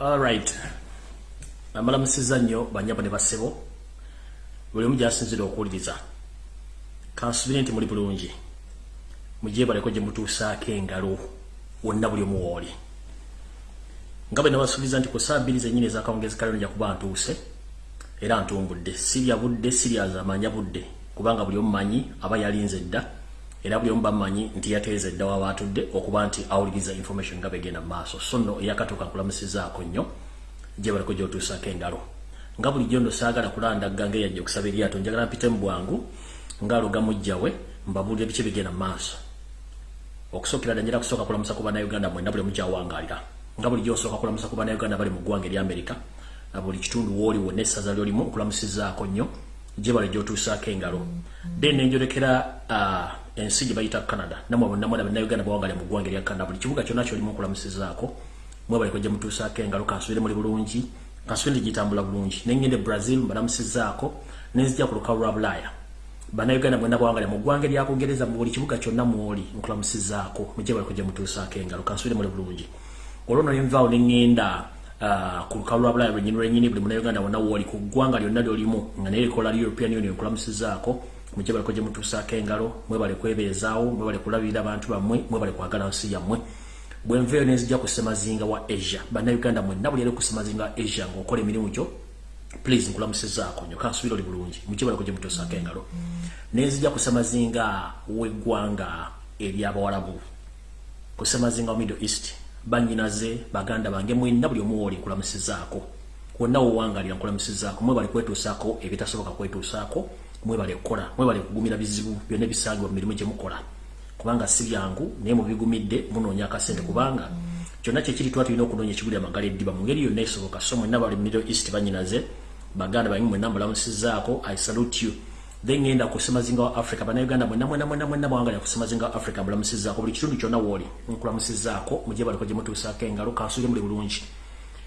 Alright. Amalamusiza nnyo banyabo ne basebo. Buli omu gy'asinzira okuwuliriza. Kansubire nti muli bulungi. Mujeebaleko gye mutuusaako engalo wonna buli omu wooli. Nga bwe nabasuubiza nti ku ssaawa bbiri zennyini ez'akawungezi kalero nja kuba ntuuse era ntumbudde. Sirya budde, sirya manya budde kubanga buli omu manyi aba yalinze dda era buli omu bamanyi nti yateeze dda waba atudde okuba nti awuliriza information nga begenda mu maaso. So nno eyakatuuka nkulamusizaako nnyo. jebaleko gyotuusako engalo nga bulijjo nno saagala kulandagga ngeyajja okusaba eryato njagala mpite mu bwangu ngaaluga mujjawe mbabuulira biki bigenda mu maaso okusookera ddala njala kusooka kulamusa ku bannayuganda mwenna buli mukyawangalira nga bulijjo osooka kulamusa ku bannayuganda bali mu ggwanga eryamerika buli kitundu wooli wonna essaza lyolimu nkulamusizaako nnyo gyebale gyotuusaako engalo then nenjolekera ensi gye bayita canada. Namwe bonna mwena bannayuganda bawangale mu ggwanga erya canada buli kibuga kyonna kyolimu nkulamusizaako mwebaliko gye mutuusaako engalo kansubire muli bulungi kansubire nti gitambula bulungi. Nengende brazil mbalamusizaako nenzija ku lukalu lwa bulaaya bannayuganda mwena bawangale mu ggwanga eryakugereza mu buli kibuga kyonna mwoli nkulamusizaako mugyebaliko gye mutuusaako engalo kansubire muli bulungi. Olwono nenvaawo nengenda ku lukalu lwa bulaaya lwenyini lwenyini buli munnayuganda wonna wooli ku ggwanga lyonna lyolimu nga naye likola european union nkulamusizaako mugyebaliko gye mutuusaako engalo mwebale kwebeezaawo mwebale kulabirira abantu bammwe mwebale kwagala nsi yammwe. Bwenveeyo nenzija ku semazinga wa asia bannayuganda mwenna buli eri ku semazinga wa asia ngaokola emirimu gyo please nkulamusizaako nyo kansubira oli bulungi. Mukibalako gye mutuusaako engalo. Nenzija ku semazinga w'eggwanga eryabawalabu ku semazinga wa middle east banyinaze baganda bange mwenna buli omu wooli nkulamusizaako. Wonna wowangalira nkulamusizaako. Mwebali kwetuusaako ebitasoboka kwetuusaako mwebale kukola mwebale kugumira bizibu byonna ebisangibwa mu mirimu gye mukola kubanga si byangu naye mubigumidde munoonya akasente. Kubanga kyonna kyekiri tuba tulina okunoonya ekigulira amagala eddiba. Mu ngeri yonna esoboka so mwenna bali middle east banyinaze baganda bange mwenna mbalamusizaako i salute you. Then ngenda ku semazinga wa africa bannayuganda mwenna mwenna mwenna mwenna bawangalira ku semazinga wa africa mbalamusizaako buli kitundu kyonna wooli nkulamusizaako mujye baliko gye mutuusaako engalo kansule muli bulungi.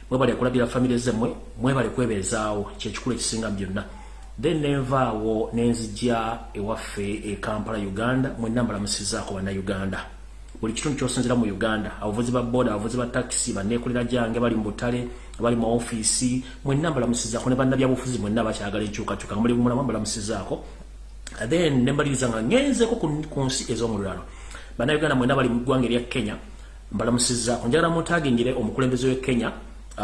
Mwebale kulabira famire zemmwe mwebale kwebeezaawo kyekikulu ekisinga byonna then nenvaawo nenzija ewaffe e kampala uganda mwenna mbalamusizaako bannayuganda. Buli kitundu kyosinzira mu uganda abavuzi ba boda abavuzi ba takisi banneekolera gyange bali mu butale bali mu ofiisi mwenna mbalamusizaako ne bannabyabufuzi mwenna bakyagala enkyukakyuka nga muli mulamu mbalamusizaako then nembaliriza nga ngenzeko ku nsi ez'omululalo bannayuganda mwenna bali mu ggwanga erya kenya mbalamusizaako njagala mutagingire omukulembeze w'e kenya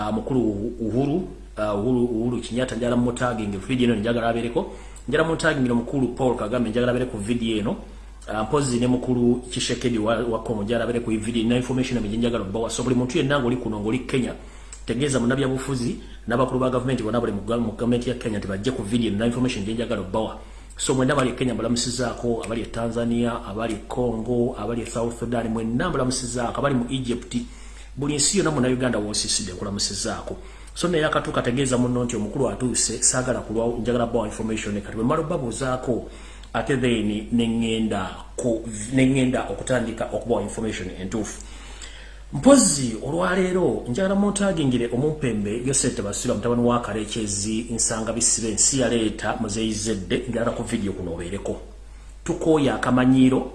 mukulu uhuru uhuru uhuru kinyata njala mutagingi video eno njagala abereko njala mutagingi omukulu paul kagame njagala abere ku video eno. Mpozi ne mukulu kishekedi wa, wa kongo njala abere ku video na information amenye njagala bawa so buli muntu yenna ngoli kuno ngoli kenya tegeeza mu nabya bufuzi n'abakulu ba government bonna bali mu government ya kenya tebajje ku video na information njagala bawa so mwenna abali e kenya mbalamusizaako abali e tanzania abali e congo abali south sudan mwenna mbalamusizaako abali mu egypt. Buli nsi yonna munauganda wosiisidde nkulamusizaako so naye akatuuka ategeeza muno nti omukulu atuuse saagala kulwawo njagala bawa information kati bwe mala obabuuzaako ate then neŋŋenda okutandika okubawa information entuufu. Mpozi olwaleero njagala muntagingire omumpembe yosete basira mutabani wa kalekyezi nsanga bisibe ensi yaleeta muzeyizedde njagala ku vidiyo kuno obeereko. Tukooya akamanyiiro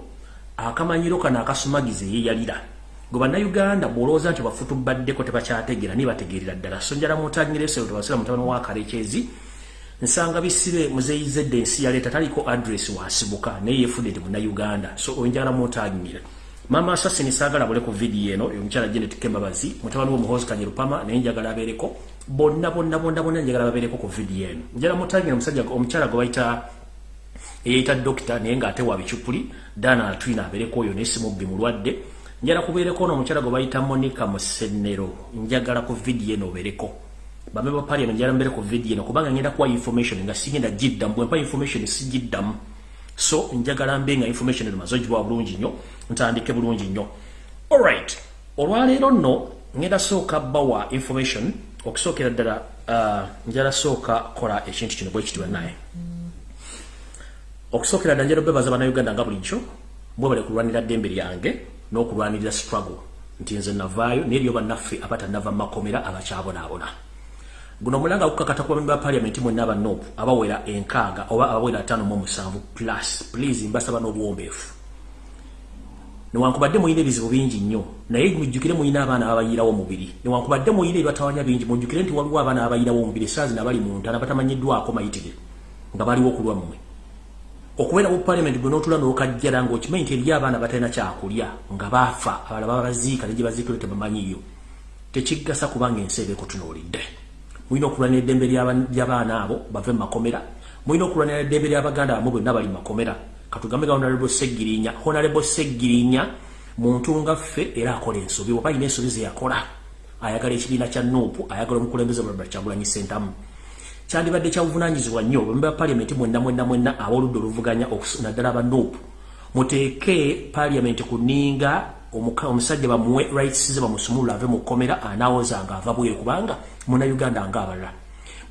akamanyiiro kano akasumagiza eyeyalira gwe bannayuganda bw'olowooza nti bafutubaddeko tebakyategeera niye bategeerera ddala. So njala mutangire esero tebasira mutabani wa kalekyezi nsanga bisibe muzeyizedde ensi yaleeta taliko adress wasibuka naye yefudde nti munnayuganda so onjala mutangire. Mama asasini saagala bule ku vidiyo eno omukyala genet kembabazi mutabani w'omuhozi kanyerupama naye njagala abeereko bonna bonna bonna bonna njagala babeereko ku vidiyo eno. Njala mutangire omusajja omukyala gwe bayita eyayita dokita naye ng'ate wa bicupuli dana twina abeereko oyo naye simubbi mulwadde njala kubeereko n'omukyala gwe bayita monica musennero. Njagala ku vidiyo eno obeereko. Bame ba parliament njala mbeere ku vidiyo eno kubanga ngenda kuwa information nga sigenda giddamu bwempa information sigiddamu. So njagala mbe nga information eno maze ogibwa bulungi nnyo ntandike bulungi nnyo. Alright olwaleero nno ngenda sooka bawa information okusookera ddala uh, njala sooka kola ekintu kino bwe kitibwa naye. Okusookera ddala njala bebaza bannayuganda nga bulijjo mwebale kulwanira ddembe lyange n'okulwanirira struggle nti nze navaayo naye lyo bannaffe abatanava mu makomera abakyabonaabona. Guno omulanga gukakata kuba ba parliament mwenna abanopu abawera enkaaga oba abawera ataano mu musanvu plus. Please mbasaba n'obuwombeefu. Newankubadde muyina ebizibu bingi nnyo naye mujjukire muyina abaana ababayirawo omubiri. Newankubadde muyina ebibatawanya bingi mujjukire nti waliwo abaana ababayirawo omubiri esaazi nabali mu ntana batamanyiddwako mayitire nga baliwo okulwammwe okubeera mu parliament gwe n'otula n'okajjala ng'okimanyi nti eriyo abaana batalina kyakulya nga baafa abala babaziika ne gye baziikire tebamanyiyo tekigasa kubanga ensi eba ekutunuulidde mulina okulwanira eddembe ly'abaana abo bave mu makomera mulina okulwanira eddembe ly'abaganda bamu bonna bali mu makomera. Katugambe ga honorable segirinya honorable segirinya muntu nga ffe era akola ensobi oba alina ensobi zeyakola ayagala ekibiina kya nuupu ayagala omukulembeze mulabula kyagulanyi sentamu kyandibadde kyabuvunanyizibwa nnyo bambe ba paliamenti mwenna mwenna mwenna ab'oludda oluvuganya naddala aba nuupu muteeke paliamenti kuninga omusajja bamuwe rights ze bamusumulula ave mu kkomera anaawoza nga ava bweru kubanga munauganda ngaabalala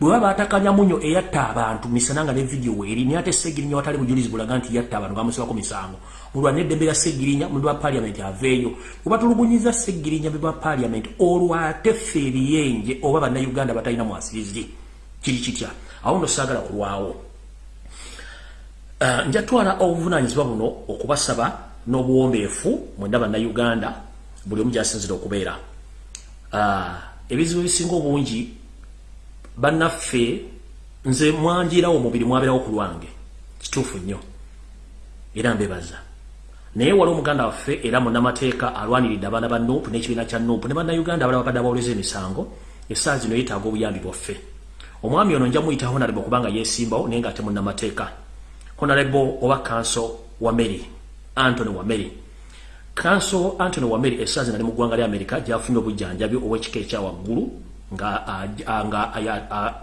bwe baba batakanya munyo eyatta abantu misana nga ne video weeri naye ate segirinya watali bujulizi bulaga nti yatta abantu ngamusibako misango. Mulwana eddembe lya segirinya mulwa paliament aveeyo bwe batulugunyiza segirinya be bwa paliament olwo ate ffe ebiyenje oba bannayuganda batalina mwasirizi kiri kitya? Awo no saagala kulwawo. Uh, njatwala obuvunanyizibwa buno okubasaba n'obuwombeefu mwenda bannayuganda buli omu gyasinzira okubeera. Uh, ebizibu ebisinga obungi bannaffe nze mwanjirawo omubiri mwabeerawo ku lwange. Kituufu nnyo. Era mbebaza. Naye wali omuganda waffe era munnamateeka alwaniridde abaana ba nuupu n'ekibiina kya nuupu ne bannayuganda abala babadde abawoleza emisango. Essaawa zino yeetaaga obuyambi bwaffe omwami ono nja muyita honarebo kubanga yeesimbawo naye nga ate munnamateeka. Honarebo oba kanso wameri antony wameri. Kanso antony wameri essaawa zino ali mu ggwanga lya amerika gyafunye obujjanjabi obw'ekika ekyawaggulu nga nga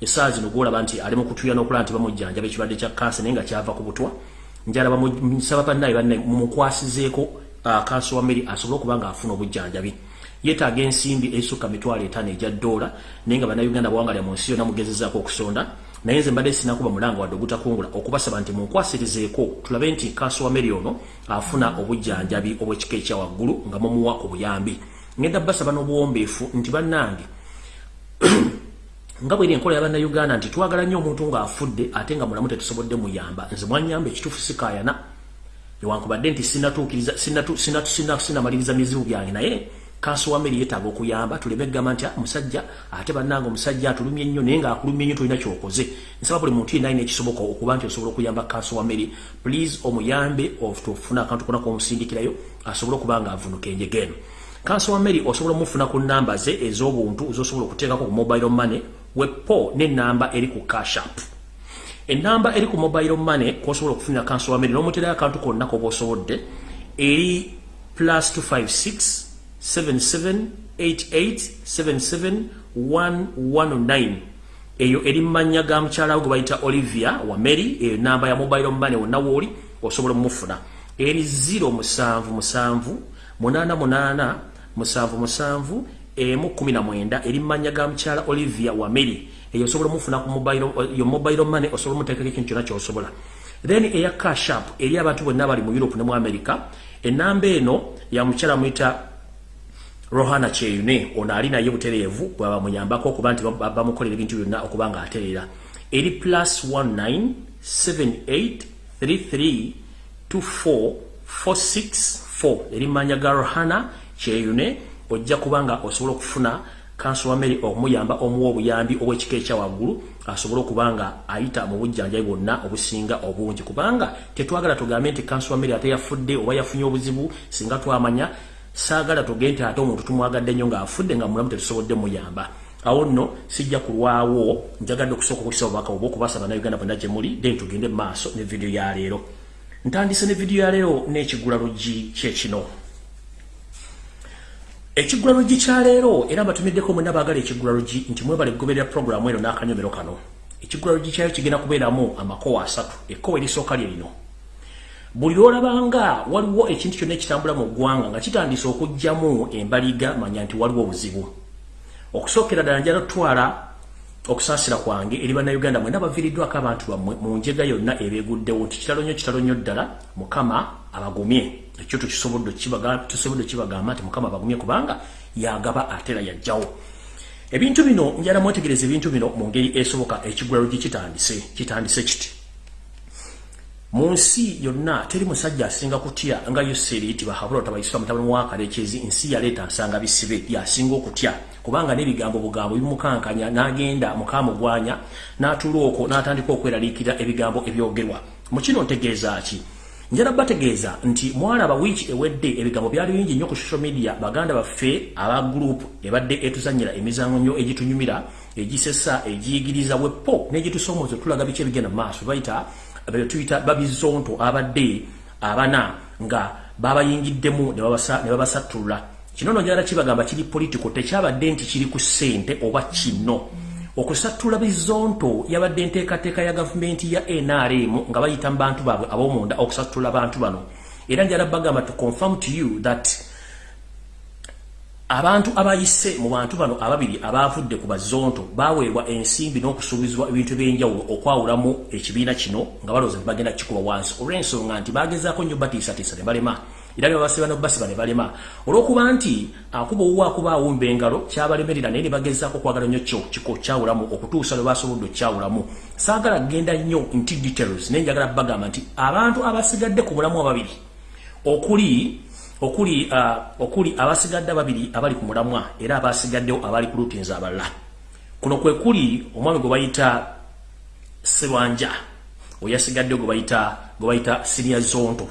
esaawa zino gwolaba nti ali mu kutuya n'okulaba nti bamujjanjaba ekirwadde kya kansa naye nga kyava ku butwa. Njala bamusaba bannaye banne mumukwasizeeko kansa wa meri asobole okuba nga afuna obujjanjabi yeetaaga ensimbi ezisukka mitwalo etaano ejya ddoola naye nga bannayuganda bawangalya mu nsi yonna mugezezaako okusonda. Naye nze mbadde sinakuba mulanga wadde ogutakungula okubasaba nti munkwasirizeeko tulabe nti kansa wa meri ono afuna obujjanjabi obw'ekika ekyawaggulu nga mumuwa ku buyambi. Ngenda basaba n'obuwombeefu nti bannange nga bweri enkola y'abannayuganda nti twagala nnyo omuntu ng'afudde ate nga mulamu tetusobodde muyamba. Nze mwanyamba ekituufu sikayana newankubadde nti sinatuukiriza sinamaliriza mizibu byange naye kanso wa meri yeetaaga okuyamba tuleme egamba nti ah, musajja ate bannanga omusajja atulumye nnyo naye ngaakulumye nnyo tolina kyokoze. Nsaba buli muntu yenna ekisoboka okuba nti osobola okuyamba kanso wa meri please omuyambe tofuna akantu kona komusindikirayo asobole okuba nga avunuka enjegeeno kanso wa meri osobola omufuna ku namba ze ez'obuntu zosobola okuteekako ku mobile money wepo n'enamba eri ku cashup enamba eri ku mobile money kwosobola okufunira kanso wa meri n'omuterayo akantu konna koba osobodde eri plus 256 7788771109 eyo eri mumanya ga mukyalawo gwe bayita olivia wa meri eyo namba ya mobile money wonna wooli osobola omufuna eri 0 musanvu musanvu munana munana musanvu musanvu emu kumi na mwenda. Eri mmanya ga mukyala olivia wameri eyo osobola omufuna ku yo mobile money osobola omuteekako ekintu kyonna kyosobola. Then eya cashap eri abantu bonna bali mu europe ne mu america. Enamba eno ya mukyala muyita rohana kyeyune ono ali naye butereevu bwaba muyambako okuba nti bamukolera ebintu byonna okuba nga atereera eri plus 19 78 33 24 464 eri mmanya ga rohana kyeyune ojja kubanga osobola okufuna kanso wa mary okumuyamba omuwa obuyambi obwekika ekyawaggulu asobole okubanga ayita mu bujjanjabi bwonna obusinga obungi. Kubanga tetwagala tugambe nti kanso wa mary ate yafudde oba yafunye obuzibu singa twamanya saagala tuge nti ate omuntu tumwagadde nnyo ng'afudde nga mulamu tetusobodde muyamba. Awo nno sijja kulwawo njagadde okusooka okukisa obubaka obwo okubasaba nauganda bwonna gye muli then tugende mu maaso ne vidiyo ya leero. Ntandise ne vidiyo ya leero n'ekigula luggi kyekino ekigula luggi kyaleero era mbatumiddeko mwena baagala ekigula luggi nti mwebale kugoberera puroguramu eno n'akanyomero kano. Ekigula luggi kyayo kigenda kubeeramu amakowa asatu ekkowa erisooka lye lino buli lwolabanga waliwo ekintu kyonna ekitambula mu ggwanga nga kitandise okugjamu embaliga manya nti waliwo obuzibu. Okusookera ddala njala tutwala okusaasira kwange eri bannayuganda mwena baviiriddwako abantu bammwe mu njega yonna ebeeguddewo nti kitalo nnyo kitalo nnyo ddala mukama abagumye. Ekyo tusobodde kibagamba nti mukama bagumye kubanga yagaba atera yajjawo ebintu bino njala mwetegereza ebintu bino mu ngeri esoboka ekigulalo gye kitandise. Kitandise kiti mu nsi yonna teri musajja asinga kutya nga yoseri yitibwa habula tabayisira mutabani wa kalekezi nsi yaleeta nsanga bisibe yasinga okutya. Kubanga n'ebigambo bugambo bimukankanya n'agenda mukamugwanya n'atuula okwo n'atandika okweraliikira ebigambo ebyogerwa. Mu kino ntegeeza ki? Njala bategeeza nti mwalaba wiiki ewedde ebigambo byali bingi nnyo ku social media baganda baffe aba gurupu ebadde etuzanyira emizango nnyo egitunyumira egisesa egiyigiriza wepo n'egitusomooza tulaga biki ebigenda mu maaso bayita tuyita babizonto abadde abana nga babayingiddemu ne babasattulula kino no njala kibagamba kiri politiko tekyabadde nti kiri ku ssente oba kino. Okusattula bizonto yabadde enteekateeka ya gavumenti ya nrm nga bayita mu bantu baabwe ab'omunda okusattula bantu bano. Era njala bagamba to confirm to you that abantu abayise mu bantu bano ababiri abavudde ku bazonto baweebwa ensimbi n'okusuubizibwa ebintu ebyenjawulo okwawulamu ekibiina kino nga balowooza bagenda kikuba wansi. Olw'ensonga nti bagezaako nnyo batiisatiisa ne balema. Era byabasiba nobasiba ne balema. Olw'okuba nti akuba owuwa akuba awumba engalo kyabalemerera naye ne bagezaako okwagala nnyo kyo kiko kyawulamu okutuusa lwe basobodde okkyawulamu saagala kgenda nnyo nti details naye njagala bagamba nti abantu abasigadde ku mulamu ababiri okuli okuli uh, okuli abasigadde babiri abali ku mulamwa era abasigaddewo abali ku lutinza abalala. Kuno kwe kuli omwami gwe bayita serwanja oyasigaddewo gwe bayita gwe bayita siria zonto.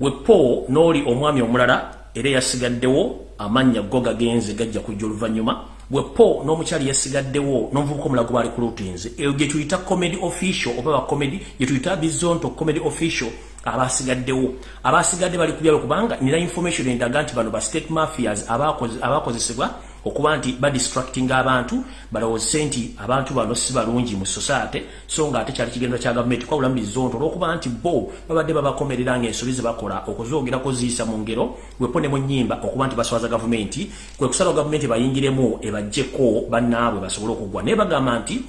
Wepo n'oli omwami omulala era yasigaddewo amannya go gagenze gajja kujja oluvannyuma wepo n'omukyali yasigaddewo n'omuvubuka omulala gwe baali ku lutinze eyo gye tuyita comedy official oba bacomedy gye tuyita bizonto comedy official abasigaddewo. Abasigadde bali kubyabe kubanga nina information endaga nti bano ba state mafias abakozesebwa okuba nti badistracting abantu balowozese nti abantu bano si balungi mu society so nga ate kyali kigendwa kya gavumenti kwawula mu bizonto olwokuba nti bo babadde babakomerera ngaensobi ze bakola okuzogerako ziyisa mu ngero wepo ne mu nnyimba okuba nti baswaza gavumenti kwe kusalawo gavumenti bayingiremu ebajjeko bannaabwe basobole okugwa. Naye bagamba nti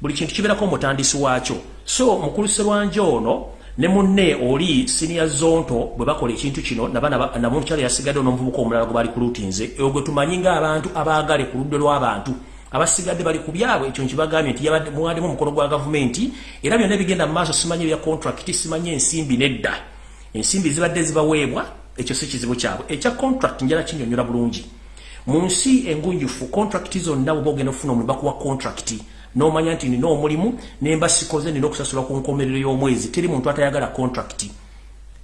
buli kintu kibeerako omutandisi waakyo. So mukuluserwanja ono ne munne oli senior zonto bwe bakola ekintu kino nabana namukyala yasigadde n'omuvubuka omulala gwe bali ku lutinze eyo gwe tumanyi ng'abantu abaagale ku ludde lw'abantu abasigadde bali ku byabwe ekyo nkibagambye nti muwaddemu omukono gwa gavumenti era byonna ebigenda mu maaso simanyi ebya contract simanyi ensimbi nedda. Ensimbi zibadde zibaweebwa ekyo si kizibu kyabwe. Ekya contract njala kinyonyola bulungi. Mu nsi engunjufu contract zonna bwoba ogenda okufuna omulimu bakuwa contract n'omanya nti nina omulimu nemba sikoze nina okusasula ku nkomerero y'omwezi. Teri muntu atayagala contract.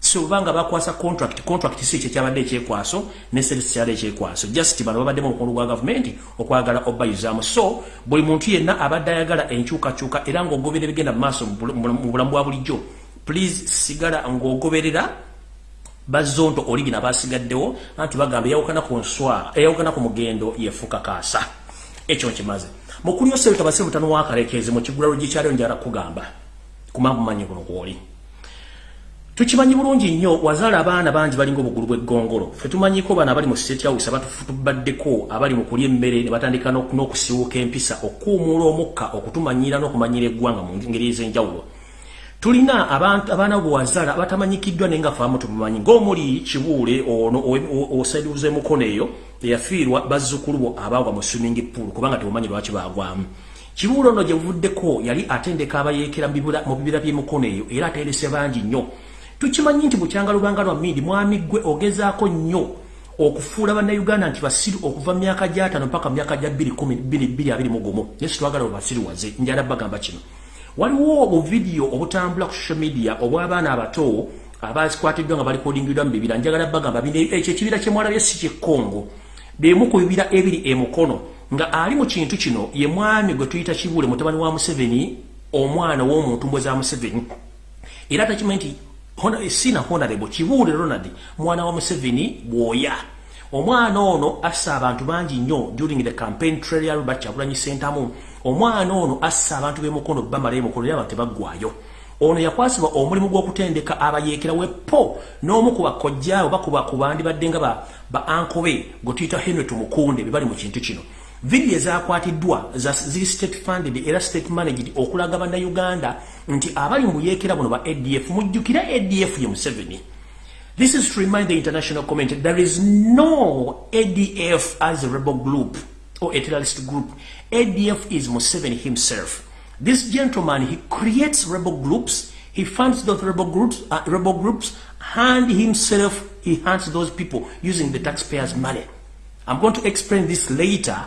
So obanga bakwasa contract contract si ekyo kyabadde ekyekwaso ne kyabadde ekyekwaso just bano babaddemu omukono gwa gavumenti okwagala obayuzaamu so buli muntu yenna abadde ayagala enkyukakyuka era ng'ogobera ebigenda mu maaso mu bulamu bwa bulijjo please sigala ng'ogoberera bazonto origina basigaddewo anti bagamba eyawukana ku nswa eyawukana ku mugendo yefuuka kaasa ekyo nkimaze mukulu yose tabase mutano wakalekeze mu kigula rugi kyalo njara kugamba kumambu manyi kuno kwoli. Tukimanyi bulungi nnyo wazala abaana bangi balinga obugulu bw'eggongolo fe tumanyi ko bana abali mu state house abatubaddeko abali mu kulya emmere ne batandika n'okusiwuka empisa okuumuula omukka okutumanyira n'okumanyira eggwanga mu ngeri ez'enjawulo tulina abaana bwe wazala batamanyikiddwa naye nga faamu tumumanyi. Ng'omuli kibuule ono osaidiuza emukono eyo eyafiirwa bazzukulu bo abaagwa mu swimming pool kubanga tebumanyi lwaki baagwamu. Kibuulo ono gye buvuddeko yali atendeka abayeekera mu bibira by'emikono eyo era aterese bangi nnyo. Tukimanyi nti bukyanga lubanga lwa mindi mwami gwe ogezaako nnyo okufuula bannayuganda nti basiru okuva mu myaka gy'ataano paka mu myaka gya 2021 naye situwagala bwebasiriwaze njala bagamba kino waliwo obuvidiyo obutambula ku social media obw'abaana abato abazikwatiddwa nga balikodingidwa mu bibira. Njagala bagamba ekyo ekibira kyemwalabye si kyekkongo bemu ku bibira ebiri emukono nga ali mu kintu kino ye mwami gwe tuyita kibuule mutabani wa museveni omwana w'omuntu mbwe za museveni. Era takimanyi nti sina honorable kibuule ronald mwana wa museveni bwoya. Omwana ono assa abantu bangi nnyo during the campaign trail bakyagulanyi sentamu omwana ono assa abantu b'emukono bamala emukono era abantu tebaggwayo. Ono yakwasibwa omulimu gw'okutendeka abayeekera wepo n'omu ku bakojjaawe oba ku bandi badde nga ba ankobe gwe tuyita henry tumukunde be bali mu kintu kino. Vidiyo ezakwatiddwa ziri state funded era state managed okulaga bannayuganda nti abali mu buyeekera buno ba adf mujjukira adf ye museveni. This is to remind the international community there is no adf as a rebel group or a terrorist group adf is museveni himself This gentleman, he creates rebel groups, He funds those rebel groups, uh, rebel groups, and himself, he hunts those people using the taxpayers' money. I'm going to explain this later,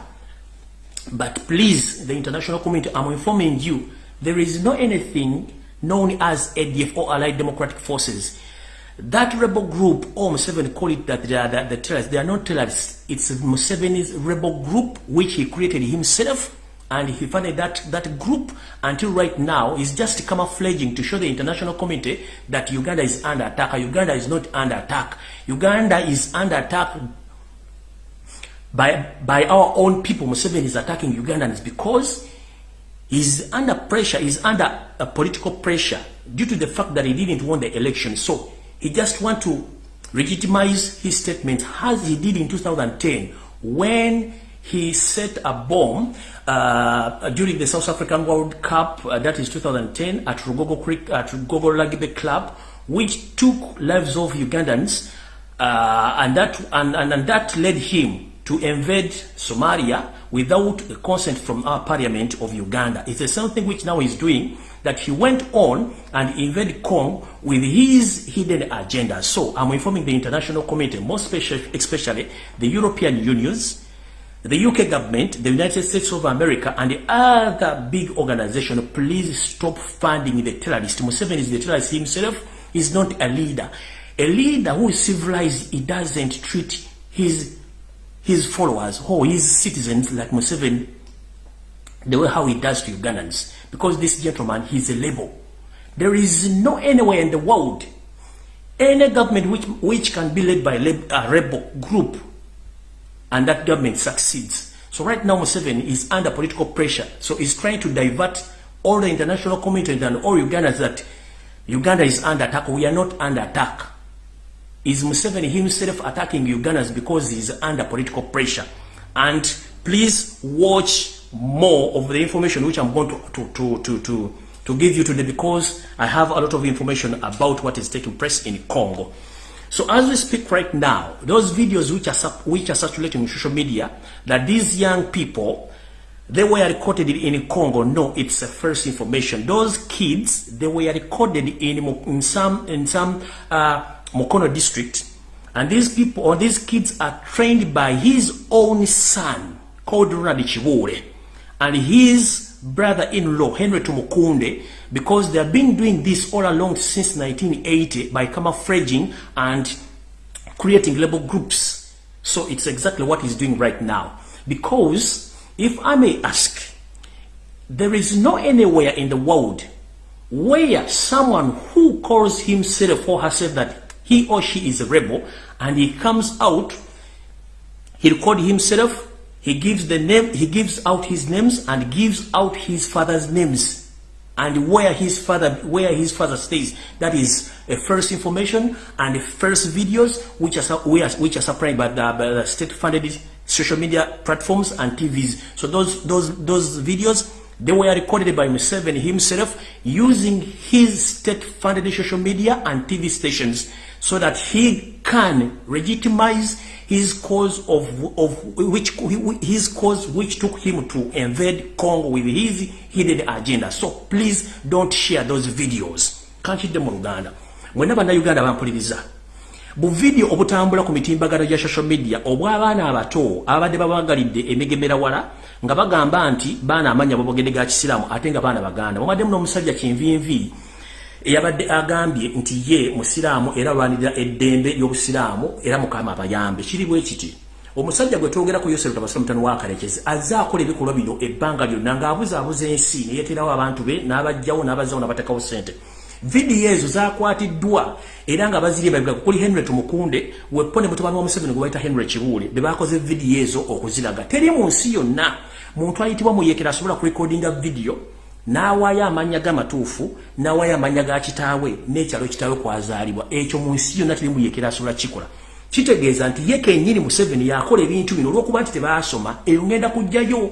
but please, the international community, I'm informing you, there is no anything known as ADF or Allied Democratic Forces. That rebel group, oh, or Museveni call it that they are the, the terrorists, they are not terrorists. It's Museveni's rebel group, which he created himself, and he funded that, that group until right now is just camouflaging to show the international community that Uganda is under attack. Uganda is not under attack. Uganda is under attack by, by our own people. Museveni is attacking Ugandans because he's under pressure, he's under a political pressure due to the fact that he didn't win the election. So he just want to legitimize his statement as he did in 2010 when he set a bomb uh, during the South African World Cup, uh, that is 2010, at Rugogo Creek, at Rugogo Rugby Club, which took lives of Ugandans, uh, and that and, and, and that led him to invade Somalia without the consent from our parliament of Uganda. It's the same thing which now he's doing, that he went on and invaded Congo with his hidden agenda. So I'm informing the international community, most especially, especially the European unions, the UK government, the United States of America, and the other big organization, please stop funding the terrorist. Museveni is the terrorist himself. He's not a leader. A leader who is civilized, he doesn't treat his his followers or his citizens like Museveni the way how he does to Ugandans. Because this gentleman, he's a label. There is no anywhere in the world, any government which, which can be led by a rebel group and that government succeeds. So right now Museveni is under political pressure. So he's trying to divert all the international community and all Ugandans that Uganda is under attack. We are not under attack. Is Museveni himself attacking Ugandans because he's under political pressure? And please watch more of the information which I'm going to, to, to, to, to, to give you today because I have a lot of information about what is taking place in Congo. So as we speak right now, those videos which are, which are circulating on social media, that these young people, they were recorded in Congo. No, it's a first information. Those kids, they were recorded in, in some, in some uh, Mokono district. And these people, or these kids are trained by his own son, called Ronald Chibure, and his brother-in-law, Henry Tumukunde, because they have been doing this all along since 1980 by camouflaging and creating label groups. So it's exactly what he's doing right now. Because, if I may ask, there is no anywhere in the world where someone who calls himself or herself that he or she is a rebel and he comes out, he records himself, he gives the name, he gives out his names and gives out his father's names and where his father where his father stays. That is a first information and the first videos which are which are supplied by the, by the state funded social media platforms and TVs so those those those videos they were recorded by Museveni himself using his state funded social media and TV stations so that he can legitimize his cause of, of which his cause which took him to invade Congo with his hidden agenda. So please don't share those videos. Kanchidde mu Luganda. Mwena bannayuganda bampuliriza. Bu video obutambula ku mitimbagano gya social media obw'abaana abato abadde babagalidde emigemera wala nga bagamba nti baana amanya babogedde ga kisiraamu ate nga baana baganda. Mwamadde muno omusajja kinvinvi eyabadde agambye nti ye musiraamu era alwanirira eddembe ly'obusiraamu era mukama abayambe. Kiri bwe kiti? Omusajja gwe twogera ku yosefu tabasira mutano wakalekezi azze akola ebikolwa bino ebbanga lyonna ng'abuzaabuza ensi neyeeterawo abantu be n'abajjawo n'abazzawo n'abatekawo ssente. Vidiyo ezo zakwatiddwa era nga bazirye babiga kuli henry tumukunde wepo ne mutabani wa museveni gwe bayita henry kibuule be bakoze vidiyo ezo okuziraga teri mu nsi yonna muntu ayitibwa muyekera asobola kurekodinga vidiyo n'awaayo amanya g'amatuufu n'awaayo amanya ga kitaawe n'ekyalo kitaawe kwazaalibwa. Ekyo mu nsi yonna tiri muyekera asobola kikola kitegeeza nti ye kennyini museveni yakola ebintu bino olw'okuba nti tebaasoma eyo ngenda kujjayo.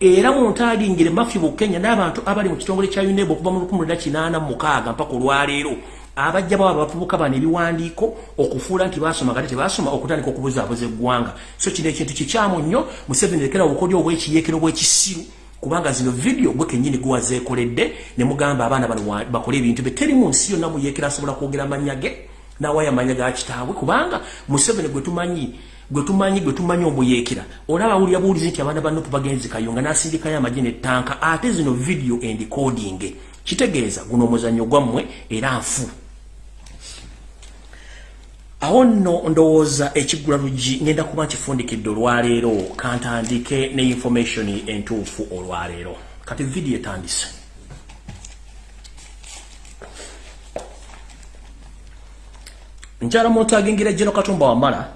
Era muntu alingire mafi bukenya n'abantu abali mu kitongole kya unebo okuva mu 1886 mpaka olwaleero abajja baba bavubuka bano ebiwandiiko okufuula nti baasoma kati tebaasoma okutandika okubuzaabuza eggwanga. So kino ekintu kikyamu nnyo. Museveni lekera obukodyo obwekiyeekero bw'ekisiru kubanga zino video gwe kenyini gwazeekoledde ne mugamba abaana bano bakole ebintu bye. Teri mu nsi yonna muyeekera asobola kwogera amanya ge nawaya amanya ga kitaabwe kubanga museveni gwe tumanyi gwe tumanyi gwe tumanyi omuyeekera. Olaba awulira buwulizi nti abaana bannopu bagenzi kayunga n'asindikayo amagye nettanka ate zino video endicoding kitegeeza guno omuzannyo gwammwe era nfu awo nno ndowooza ekiggula luggi ngenda kuba nkifundikidde olwaleero kantandike ne information entuufu olwaleero. Kati vidiyo etandise. Nkyala muntu agengira jeno katumba wamala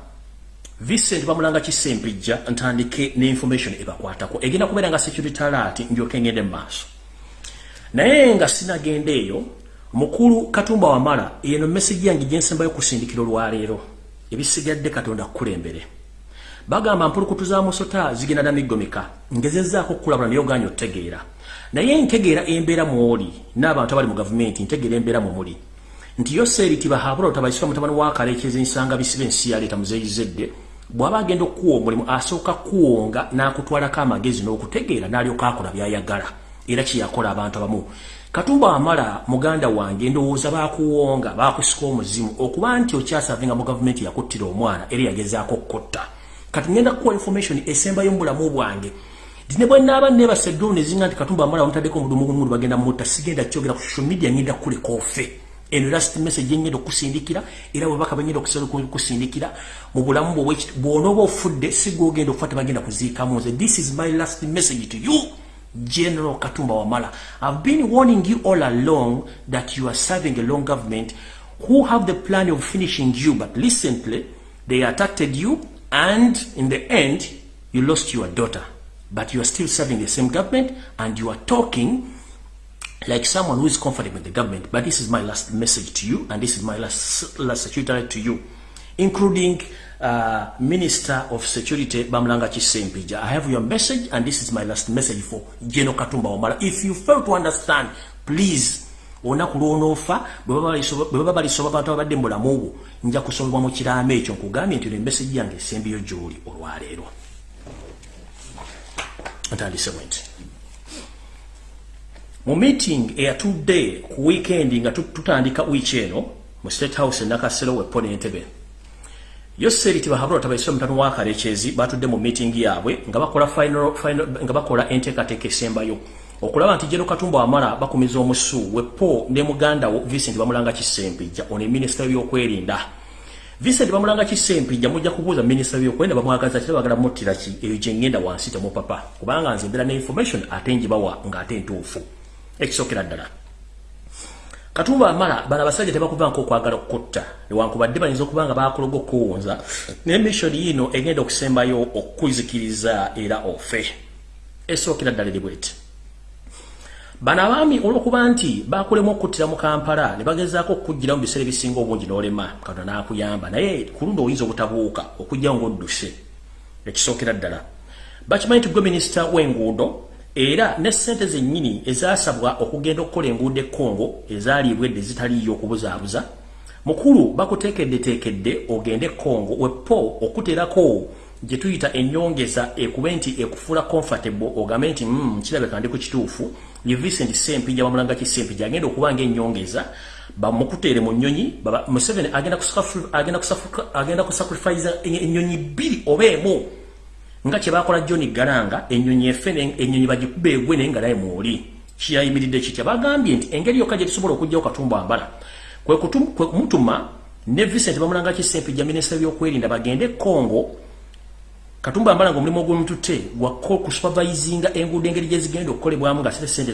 vincent bamulanga kisempijja ntandike ne information ebakwatako. Egenda kubeera nga security alert ndyoke ngende mu maaso. Naye nga sinagenda eyo mukulu katumba wamala eno message yange gyensembayo kusindikira olwaleero ebisigadde katonda kukulembere. Bagamba mpulukutu za musota zigenda na migomeka ngezezaako okukulabula naye oganya otegeera. Naye ntegeera embeera mwoli n'abantu abali mu gavumenti ntegeera embeera mwe muli. Nti yo seeriti bahabula otabaisibwa mutabani wakaleekeza ensanga bisiba ensi yaleeta muzeyizedde bw'aba agenda okuwa omulimu asooka kuwonga n'akutwalako amagezi n'okutegeera n'alyoka akola by'ayagala. Era kyeyakola abantu abamu katumba amala muganda wange ndowooza bakuwonga bakusika omuzimu okuba nti okyasavinga mu gavumenti yakuttira omwana era yagezaako okkotta. Kati ngenda kukuwa information esembayo mu bulamu bwange. Dine bwe naaba nebasa eddulu nezinga nti katumba amala wamutaddeko omudumugumu bagenda mutta sigenda kyogera ku social media ngenda kuleka ofe. Eno last message engenda okusindikira era bwebaka bengenda okusindikira mu bulamu bwonooba ofudde sigwogenda okufa tebagenda kuziikamu nze. This is my last message to you general katumba wamala i've been warning you all along that you are serving a long government who have the plan of finishing you but recently they attacked you and in the end you lost your daughter but you are still serving the same government and you are talking like someone who is comfortable with the government. But this is my last message to you, and this is my last, last security to you, including uh, Minister of Security Bamlanga Chisempija. I have your message, and this is my last message for Geno Katumba Omara. If you fail to understand, please, olunaku lwonofa bwe baba balisoba bantu abadde mulamu bwo nja kusobebwa mu kiraamo ekyo nkugambye nti emesagi yange esembiyo gy'oli olwaleero ntandise bwenti mu meeting eyatudde ku weekend nga tutandika wiiki eno mu state house enakasero wepo n'entebe yo seriti bahabula tabaisira mutano wa kalekezi batudde mu meeting yaabwe nga bakola final, final, nga bakola enteekateeka esembayo. Okulaba nti jero katumba wamala bakumiza omusu wepo ne muganda wo vincent bamulanga kisempijja ono minisita w'ebyokwerinda vincent bamulanga kisempijja mujja kubuuza minisita w'ebyokwerinda bamwagaza kira bagala muttira ki eyo gye ngenda wansi temupapa. Kubanga nze mbera ne information ate njibawa ng'ate ntuufu. Ekisokera ddala katumba amala bana basajja tebakuvanko okwagala okutta. Newankubadde bayinza okuba nga bakologa okuwunza naye mission yino egenda okusembayo okuzikiriza era ofe. Esookera ddala eri bweti. Bano abaami olwokuba nti bakulemu okuttira mu kampala ne bagezaako okukuggira mu biseera ebisinga obungi n'olema. Katonda n'akuyamba. Naye ku lundi oyinza obutabuuka okujjawo ng'odduse. Ekisookera ddala. Bakimanyi nti gwe minisita w'enguudo era ne sente zennyini ezasabwa okugenda okukola enguudo ekkongo ezaalibwedde zitaliyo okubuzaabuza mukulu bakuteekeddeteekedde ogende ekkongo wepo okuterako gye tuyita ennyongeza ekube nti ekufuula comfortable ogambe nti mm, kirabeka ndi ku kituufu. Ye vincent sempija bamulanga ki sempija agenda okuba ngaennyongeza bamukuteere mu nnyonyi museveni agenda kusacrifice ennyonyi bbiri oba emu nga kyebakola John Garanga ennyonyi efene ennyonyi bagikube egwe naye nga naye mwoli. Kiyayimiridde kitya bagambye nti engeri yokka gye tusobola okujjawo katumba ambala kwe kumutuma ne Vincent bamulanga kisempijja minisita by'okwerinda bagende Congo. Katumba ambala ng'omulimu ogw'omututte gwa kusupervisinga enguudo engeri gye zigenda okukolebwamu nga sente sente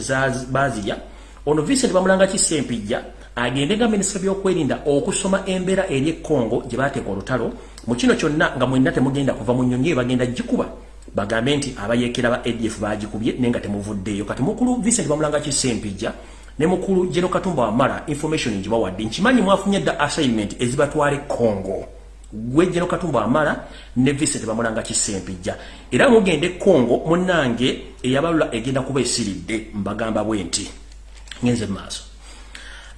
baazirya ono Vincent bamulanga kisempijja agende nga minisita by'okwerinda okusoma embeera eri ekongo gye baateeka olutalo mu kino kyonna nga mwenna temugenda kuva mu nnyonyi bagenda gikuba. Bagambe nti abayeekera ba adf bagikubye naye nga temuvuddeeyo. Kati mukulu vincent bamulanga kisempijja ne mukulu jeno katumba wamala information ngibawadde nkimanyi mwafunye dda assignment ezibatwala ekongo gwe jeno katumba wamala ne vincent bamulanga kisempijja era mugende ekongo munnange eyabalula egenda kuba esiridde mbagamba bwe nti ngenze maaso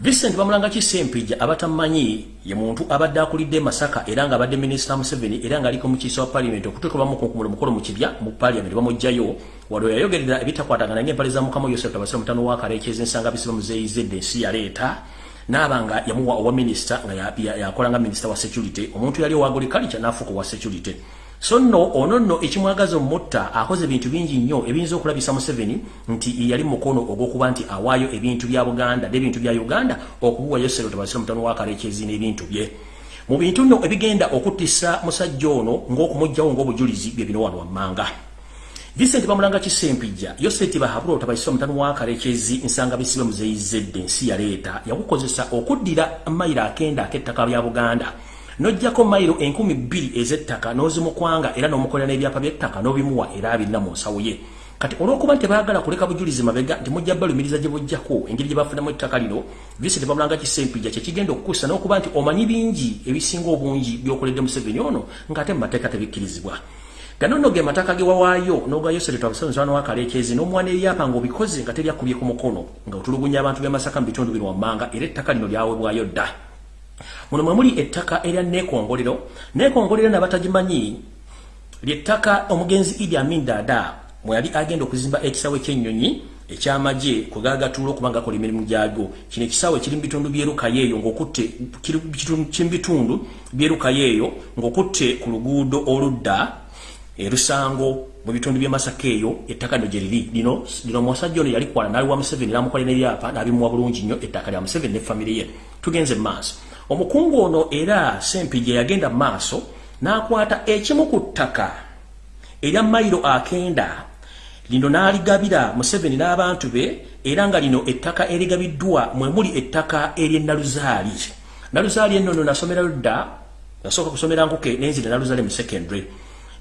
Vincent bamulanga kisempija abatamanyi ye muntu abadde akulidde Masaka era nga abadde Minister Museveni era nga aliko mu kiso wa parliament okutuka bamu ku mukolo mu kibya mu parliament bamujjayo waliwo yayogerera ebitakwatagana ng'empale za mukama yosef tabasira mutano wa kaleekezi ensanga bisiba muzeyizedde ensi yaleeta naaba nga yamuwa owa minisita nga yakola nga minisita wa security. Omuntu yali owa agriculture n'afuuka owa security so nno ono nno ekimwagaza omutta akoze ebintu bingi nnyo ebiyinza okulabisa museveni nti yali mukono ogw'okuba nti awaayo ebintu bya buganda n'ebintu bya uganda okubuwa yosero tabasira mutano wa kaleekezi n'ebintu bye. Mu bintu nno ebigenda okuttisa musajja ono ng'okumugjawo ng'obujulizi bye bino wano wammanga. Vincent Bamulanga kisempija Yoseti bahaburo tabaiswa mtanu wa karekezi nsanga bisibe muzeyizedde nsi ya leta yakukozesa okuddira mayira akenda ak'ettaka lya Buganda nojjako mayiro enkumi bbiri ez'ettaka n'ozimukwanga era n'omukolera n'ebyapa by'ettaka n'obimuwa era abirina mu nsawo ye. Kati olw'okuba nti baagala kuleka bujulizi mabega nti mujja balumiriza gye bujjako engeri gye bafunamu ettaka lino Vincent Bamulanga kisempija kye kigenda okukusa n'okuba nti omanyi bingi ebisinga obungi by'okoledde Museveni ono ng'ate mu mateeka tebikkirizibwa. Gano nno ge mataka ge wawaayo n'ogayo sereto abasonzano wakaleekezi n'omwana eryapa ng'obikoze nga teryakubye ku mukono nga otulugunya abantu b'e Masaka mu bitundu bino wammanga era ettaka lino lyawebwayo dda muno mwe muli ettaka erya neekongolero. Neekongolero nabatagimanyi ly'ettaka omugenzi Idi Amin Dada mwe yali agenda okuzimba ekisawe ky'ennyonyi ekyamagye kugagatuula okuba nga kola emirimu gyagwo. Kino ekisawe kiri mu bitundu byerukayeeyo ng'okutte kiri mu bitundu byerukayeeyo ng'okutte ku luguudo oludda erusango mu bitundu bya Masaka eyo ettaka lino gyeriri lino lino musajja ono yali kwana nali wa Museveni namukolera n'ebyapa n'abimuwa bulungi nnyo ettaka lya Museveni ne famire ye. Tugenze maaso omukungu ono era Sempijja yagenda maaso n'akwata ekimu ku ttaka erya mayiro akenda. Lino n'aligabira Museveni n'abantu be era nga lino ettaka erigabiddwa mwe muli ettaka ery'ennaluzaali naluzaali. Ennono nasomerayo dda nasooka kusomera nkuke nenzira naluzaali mu secondary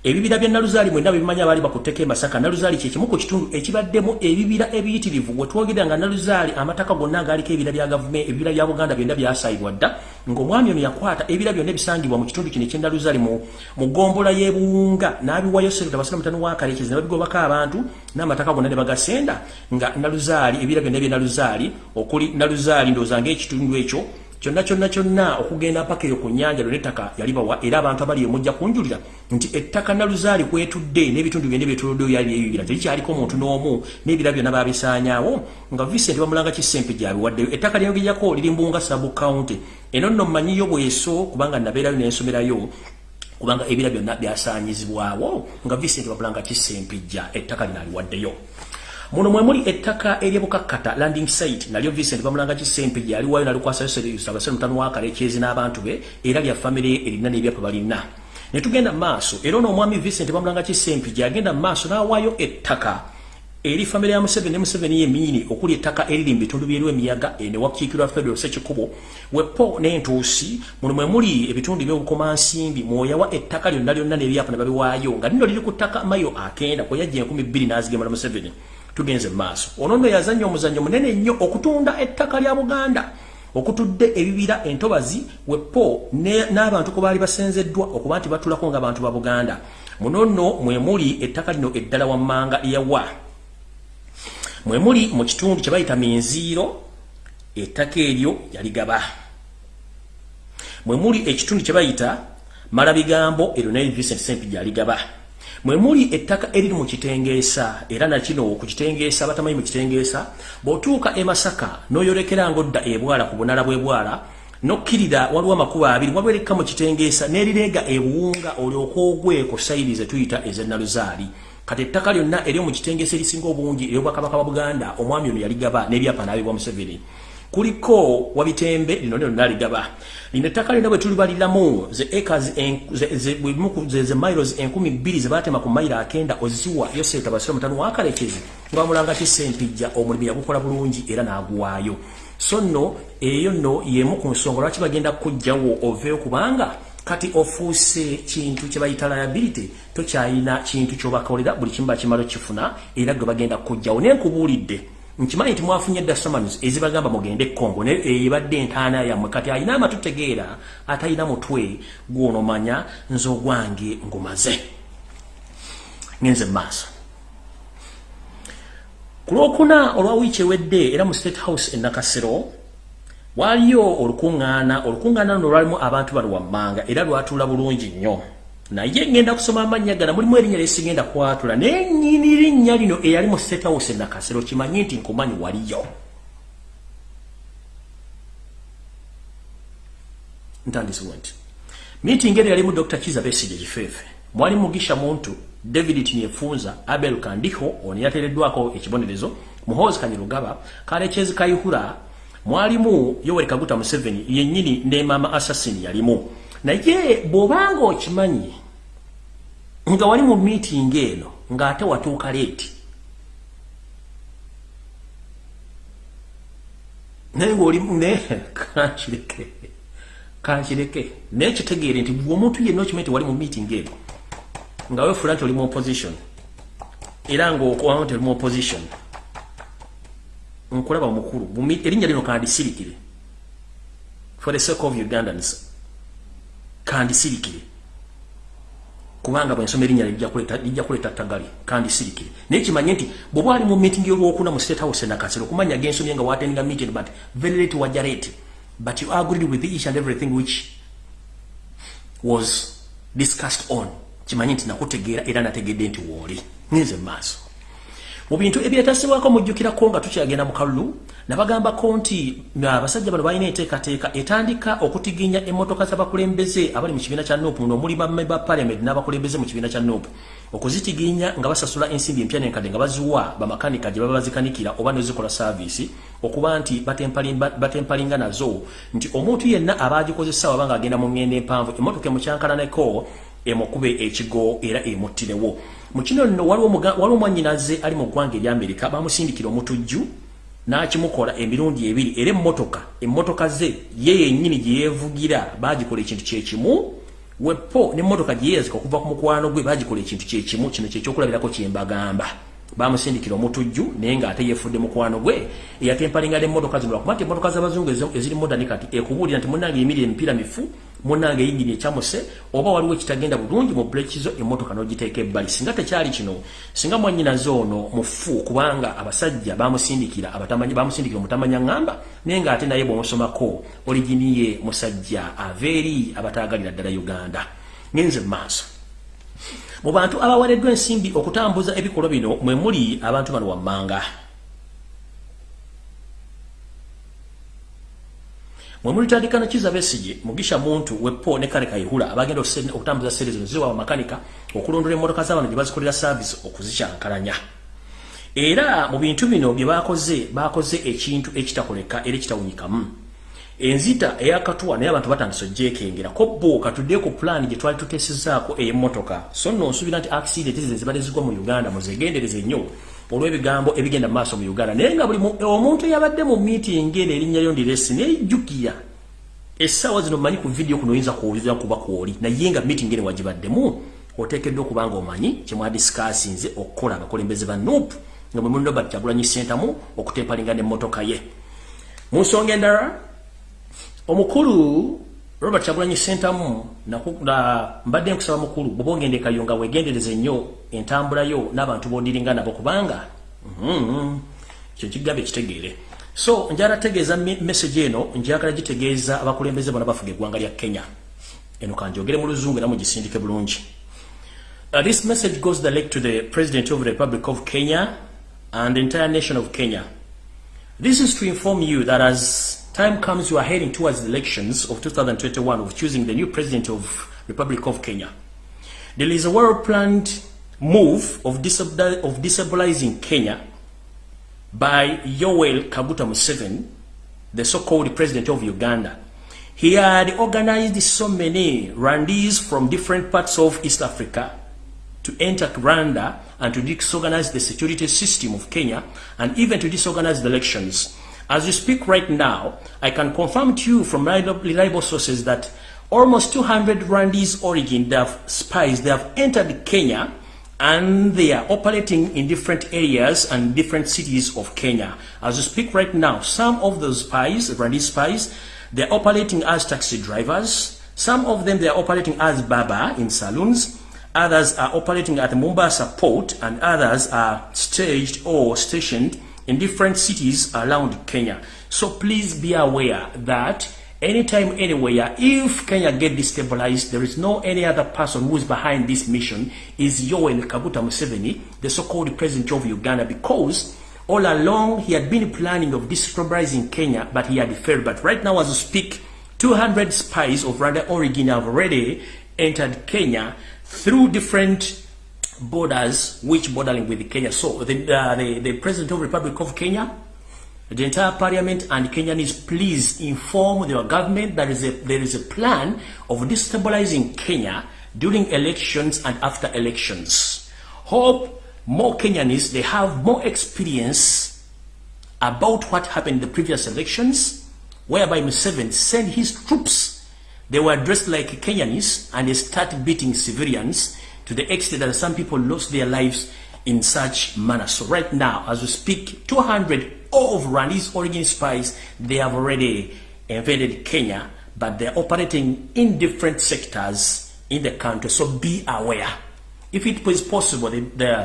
ebibira bya naluzaali mwenda bimanya baali bakutteko emasaka naluzaali kyekimu ku kitundu ekibaddemu ebibira ebiyitirivu. Bwe twogera nga naluzaali amataka gonna agaaliko ebibira bya gavumenti ebibira bya buganda byonna byasayibwa dda ng'omwami ono yakwata ebibira byonna ebisangibwa mu kitundu kino ekyennaluzaali mu gombola y'ebuwunga. N'abiwayo sereta basira mutano wa kaleekezi ne babigobako abantu n'amataka gonna ne bagasenda nga naluzaali ebibira byonna ebyenaluzaali okuli naluzaali ndowooza ng'ekitundu ekyo kyonna kyonna kyonna okugenda mpaka eyo ku nnyanja lyo n'ettaka yalibawa era abantu abali emujja kunjulira nti ettaka naluzaali kwetudde n'ebitundu byonna byetuluddeyo yali ebibira terikyaliko omuntu n'omu n'ebira byonna babisaanyaawo nga vicent bamulanga kisempe gyabiwaddeyo. Ettaka lyongejjako liri mbunga sabu county. Eno nno mmanyiyo bweso kubanga nabeerayo n'ensomerayo kubanga ebira byonna byasaanyizibwawo nga vicent bamulanga kisempejja ettaka lino aliwaddeyo muno mwe muli ettaka ery'ebukakkata landing site nalyo Vincent bamulanga kisempe gyali wayo nalikwasa yosere abasere mutano wa kalekyezi n'abantu be era lya family erina n'ebyapa balina. Ne tugenda maaso era ono omwami Vincent bamulanga kisempe gyagenda maaso n'awaayo ettaka eri family ya Museveni Museveni yemini okuli ettaka eriri mu bitundu by'eriwo emiyaga ene wakiikirwa federal sekikubo wepo n'entuusi muno mwe muli ebitundu by'obukomansimbi mwoyawa ettaka lyonna lyonna n'ebyapa ne babiwaayo nga lino liri ku ttaka mayo akenda kwe yajja enkumi bbiri n'azigemala Museveni tugenze maaso. Ono nno yazannya omuzannyo munene nnyo okutunda ettaka lya buganda. Okutudde ebibira entobazi wepo n'abantu ku baali basenzeddwa okuba nti batulako ng'abantu ba buganda. Muno nno mwe muli ettaka lino eddala wammanga lyawa mwe muli mu kitundu kye bayita minziiro ettaka eryo yaligaba. Mwe muli ekitundu kye bayita malabigambo eryo naye Vincent Sempijja yaligaba mwe muli ettaka eriri mu kitengeesa era nakino ku kitengeesa batamanyi mu kitengeesa bw'otuuka e Masaka n'oyolekera ng'odda ebwala ku bunala bw'ebwala n'okkirira waliwo amakubo abiri waliwo erikka mu kitengeesa n'erireega ebuwunga olyoka ogwe ku sayiri ze tuyita ez'ennaluzaali kati ettaka lyonna eryo mu kitengeesa erisinga obungi ery'obwakabaka bwa buganda omwami ono yaligaba n'ebyapa n'abibwa museveni kuliko wabitembe lino lino naligaba lino ettaka lyonna bwe tulibaliramu ze acres ze miles enkumi bbiri ze baatema ku mayiro akenda oziwa yoseta basira mutano wakalekezi nga bamulanga kisempijja omulimu yagukola bulungi era n'aguwaayo. So nno eyo nno yemu ku nsonga lwaki bagenda kujjawo oveeyo kubanga kati ofuuse kintu kye bayita liability tokyalina kintu kyobakolera buli kimu bakimala kifuna era gwe bagenda kujjawo naye nkubuulidde nkimanyi nti mwafunye dda summons ezibagamba mugende Congo ne ebadde entaana yammwe. Kati alina amatu tegeera atalina mutwe gwonomanya nze ogwange ngumaze. Ngenze maaso. Ku lwokuna olwa wiiki ewedde era mu state house e nakasero waliyo olukuŋŋaana olukuŋŋaana luno lwalimu abantu bali wammanga era lwatuula bulungi nnyo naye ngenda kusoma amannya gana mulimu erinnya lyesigenda kwatula. Naye nyini linnya lino eyali mu state house nakasero kimanyi nti nkumanyi waliyo. Ntandisiwe nti meeting eri yalimu dr kiza besige kifeefe mwali mugisha muntu david tiniefunza abel kandiho ono yateereddwako ekibonerezo muhoozi kanyirugaba kalekezi kayihura mwalimu yoweri kaguta museveni yennyini ne mama assassin yalimu. Naye bw'obanga okimanyi nga wali mu meeting eno ng'ate watuuka leeti naye ngaolimu ne kankireke kankireke. Naye kitegeere nti omuntu yenna okimanyi ti wali mu meeting eno nga wefula nti oli mu opposition era ngaokubamu nti oli mu opposition nkulaba mukulu erinnya lino kandisirikire. For the sake of ugandans kandisirikire kubanga bwensoma erinnya lijja kuleeta tagali kandisirikire naye kimanye nti bweba ali mu meeting olwokuna mu state house nakasero okumanya gensomye nga watendinga meeting but very late wajja late. But you agreed with each and everything which was discussed on. Kimanyi nti nakutegeera era nategedde nti wooli. Ngenze maaso mu bintu ebyetasibwako mujjukirako nga tukyagenda mu kalulu nabagambako nti abasajja bano balina enteekateeka etandika okutiginya emmotoka z'abakulembeze abali mu kibiina kya nuupu. Noomuli bamme ba paliament n'abakulembeze mu kibiina kya nuupu. Okuzitiginya nga basasula ensimbi empya nenkadde nga baziwa bamakanika gye baba bazikanikira oba nezikola saaviisi okuba nti batempalinga nazo. Nti omuntu yenna aba agikozesa waba nga agenda mu ngendo empanvu emmotoka emukyankalaneko emukube ekigo era emuttirewo. Mu kino nno waliwo omwanyinaze ali mu ggwanga ery'amerika bamusindikira omutujju n'kimukola emirundi ebiri era emmotoka emmotoka ze ye yennyini gye yeevugira bagikola ekintu kyekimu wepo n'emmotoka gye yeeyazika okuva ku mukwano gwe bagikola ekintu kyekimu kino kyekyokulabirako kyembagamba bamusindikira omutujju naye ng'ate yeefudde mukwano gwe eyatempalinga n'emmotoka zino lwakuba nti emmotoka z'abazungu eziri modani kati ekubuulira nti munnange eyimirira emipiira mifu munnange eyingini ekyamuse oba waliwo ekitagenda bulungi mu bulekizo emmotoka n'ogiteeka ebbali. Singa tekyali kino singa mwannyinaze ono mufu kubanga abasajja bamusindikira bamusindikira omutamanya ŋŋamba naye ng'ate naye bw'omusomako oliginiye musajja ava eri abataagalira ddala uganda. Ngenze mu maaso mu bantu abawereddwa ensimbi okutambuza ebikolwa bino mwe muli abantu bano wammanga mwe mulitandika nakiza besige mugisha muntu wepo ne kale kayihula abagenda okutambuza sente zino ziwa bamakanika okulondola emmotoka z'abantu gye bazikolera saavisi okuzikyankalanya. Era mu bintu bino bye bakoze bakoze ekintu ekitakoleka era ekitawunyikamu. Enzita eyakatuwa naye abantu batandise ojjekengera ko bo katudde ku plan gye twali tuteesezaako ey'emmotoka so nno nsuubira nti accident zino zibadde zigwa mu uganda muzegendereze nnyo olw'ebigambo ebigenda mu maaso mu uganda. Naye nga buli omuntu eyabadde mu meeting eno erinnya lyo ndiresi neyejjukira essaawa zino manyi ku vidiyo kuno oyinza kuwulira kuba kwoli. Naye nga meeting eno wagibaddemu oteekeddwa okuba nga omanyi kyemwadisikasinze okukola abakulembeze ba nuupu nga mwe munobat kyagulanyi sentamu okutempalinga n'emmotoka ye. Mu nsonga endala omukulu robert kyagulanyi sentamu mbadde nkusaba mukulu bwoba ogende kayo nga wegendereze nnyo entambulayo n'abantu bondiringa nabo kubanga mhm, kyo kigambo ekitegeere so njala tegeeza message eno njagala gitegeeza abakulembeze bona bafuga eggwanga lya kenya. Eno kanjogere mu luzungu era mugisindike bulungi. Uh, this message goes direct to the president of the republic of kenya and the entire nation of kenya. This is to inform you that as time comes, you are heading towards the elections of 2021 of choosing the new president of Republic of Kenya. There is a well-planned move of, disab of Kenya by Yoweri Kaguta Museveni, the so-called president of Uganda. He had organized so many randees from different parts of East Africa to enter Rwanda and to disorganize the security system of Kenya and even to disorganize the elections. As you speak right now, I can confirm to you from reliable sources that almost 200 Rwandese origin, they have spies, they have entered Kenya and they are operating in different areas and different cities of Kenya. As you speak right now, some of those spies, Rwandese spies, they're operating as taxi drivers. Some of them, they're operating as baba in saloons. Others are operating at Mombasa port and others are staged or stationed in different cities around Kenya. So please be aware that anytime, anywhere, if Kenya get destabilized, there is no any other person who is behind this mission is Yoweri Kaguta Museveni, the so-called president of Uganda, because all along he had been planning of destabilizing Kenya, but he had failed. But right now, as we speak, 200 spies of Rwanda origin have already entered Kenya through different borders, which bordering with Kenya. So the, uh, the, the president of Republic of Kenya, the entire parliament and Kenyans please inform your government that is a, there is a plan of destabilizing Kenya during elections and after elections. Hope more Kenyans, they have more experience about what happened in the previous elections, whereby Museveni sent his troops. They were dressed like Kenyans and they started beating civilians to the extent that some people lost their lives in such manner. So right now, as we speak, 200 of Rwandese origin spies, they have already invaded Kenya, but they're operating in different sectors in the country. So be aware. If it is possible, the, the,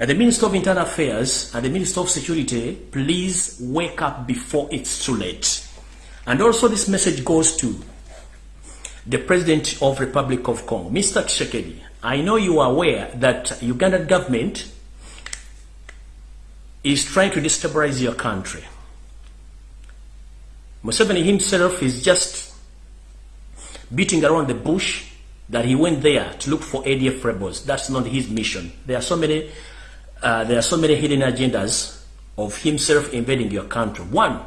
uh, the Minister of Internal Affairs and the Minister of Security, please wake up before it's too late. And also this message goes to the President of Republic of Congo, Mr. Tshisekedi. I know you are aware that Ugandan government is trying to destabilize your country. Museveni himself is just beating around the bush that he went there to look for ADF rebels. That's not his mission. There are so many, uh, there are so many hidden agendas of himself invading your country. One,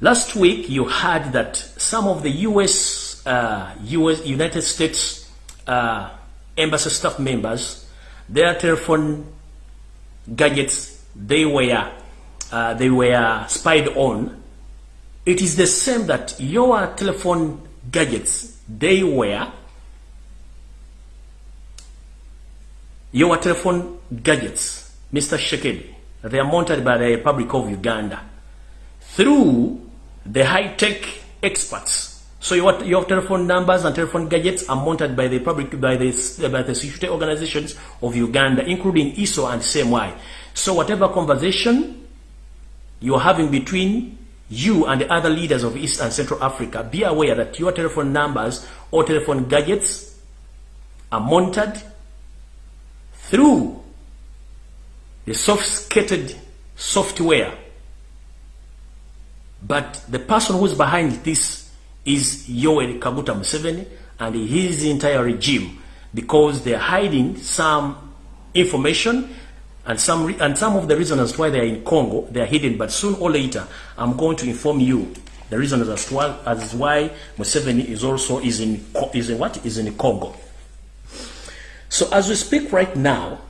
last week you heard that some of the U.S. Uh, U.S. United States uh, embassy staff members, their telephone gadgets they were uh, they were spied on it is the same that your telephone gadgets they were your telephone gadgets Mr. Shekedi they are mounted by the Republic of Uganda through the high-tech experts so your, your telephone numbers and telephone gadgets are monitored by the public, by the, by the security organizations of Uganda, including ISO and CMY. So whatever conversation you're having between you and the other leaders of East and Central Africa, be aware that your telephone numbers or telephone gadgets are monitored through the sophisticated software. But the person who's behind this is Yoweri Kaguta Museveni and his entire regime because they're hiding some information and some and some of the reasons as to why they are in Congo they are hidden but soon or later I'm going to inform you the reason as to why, as why Museveni is also is in is in what? Is in Congo. So as we speak right now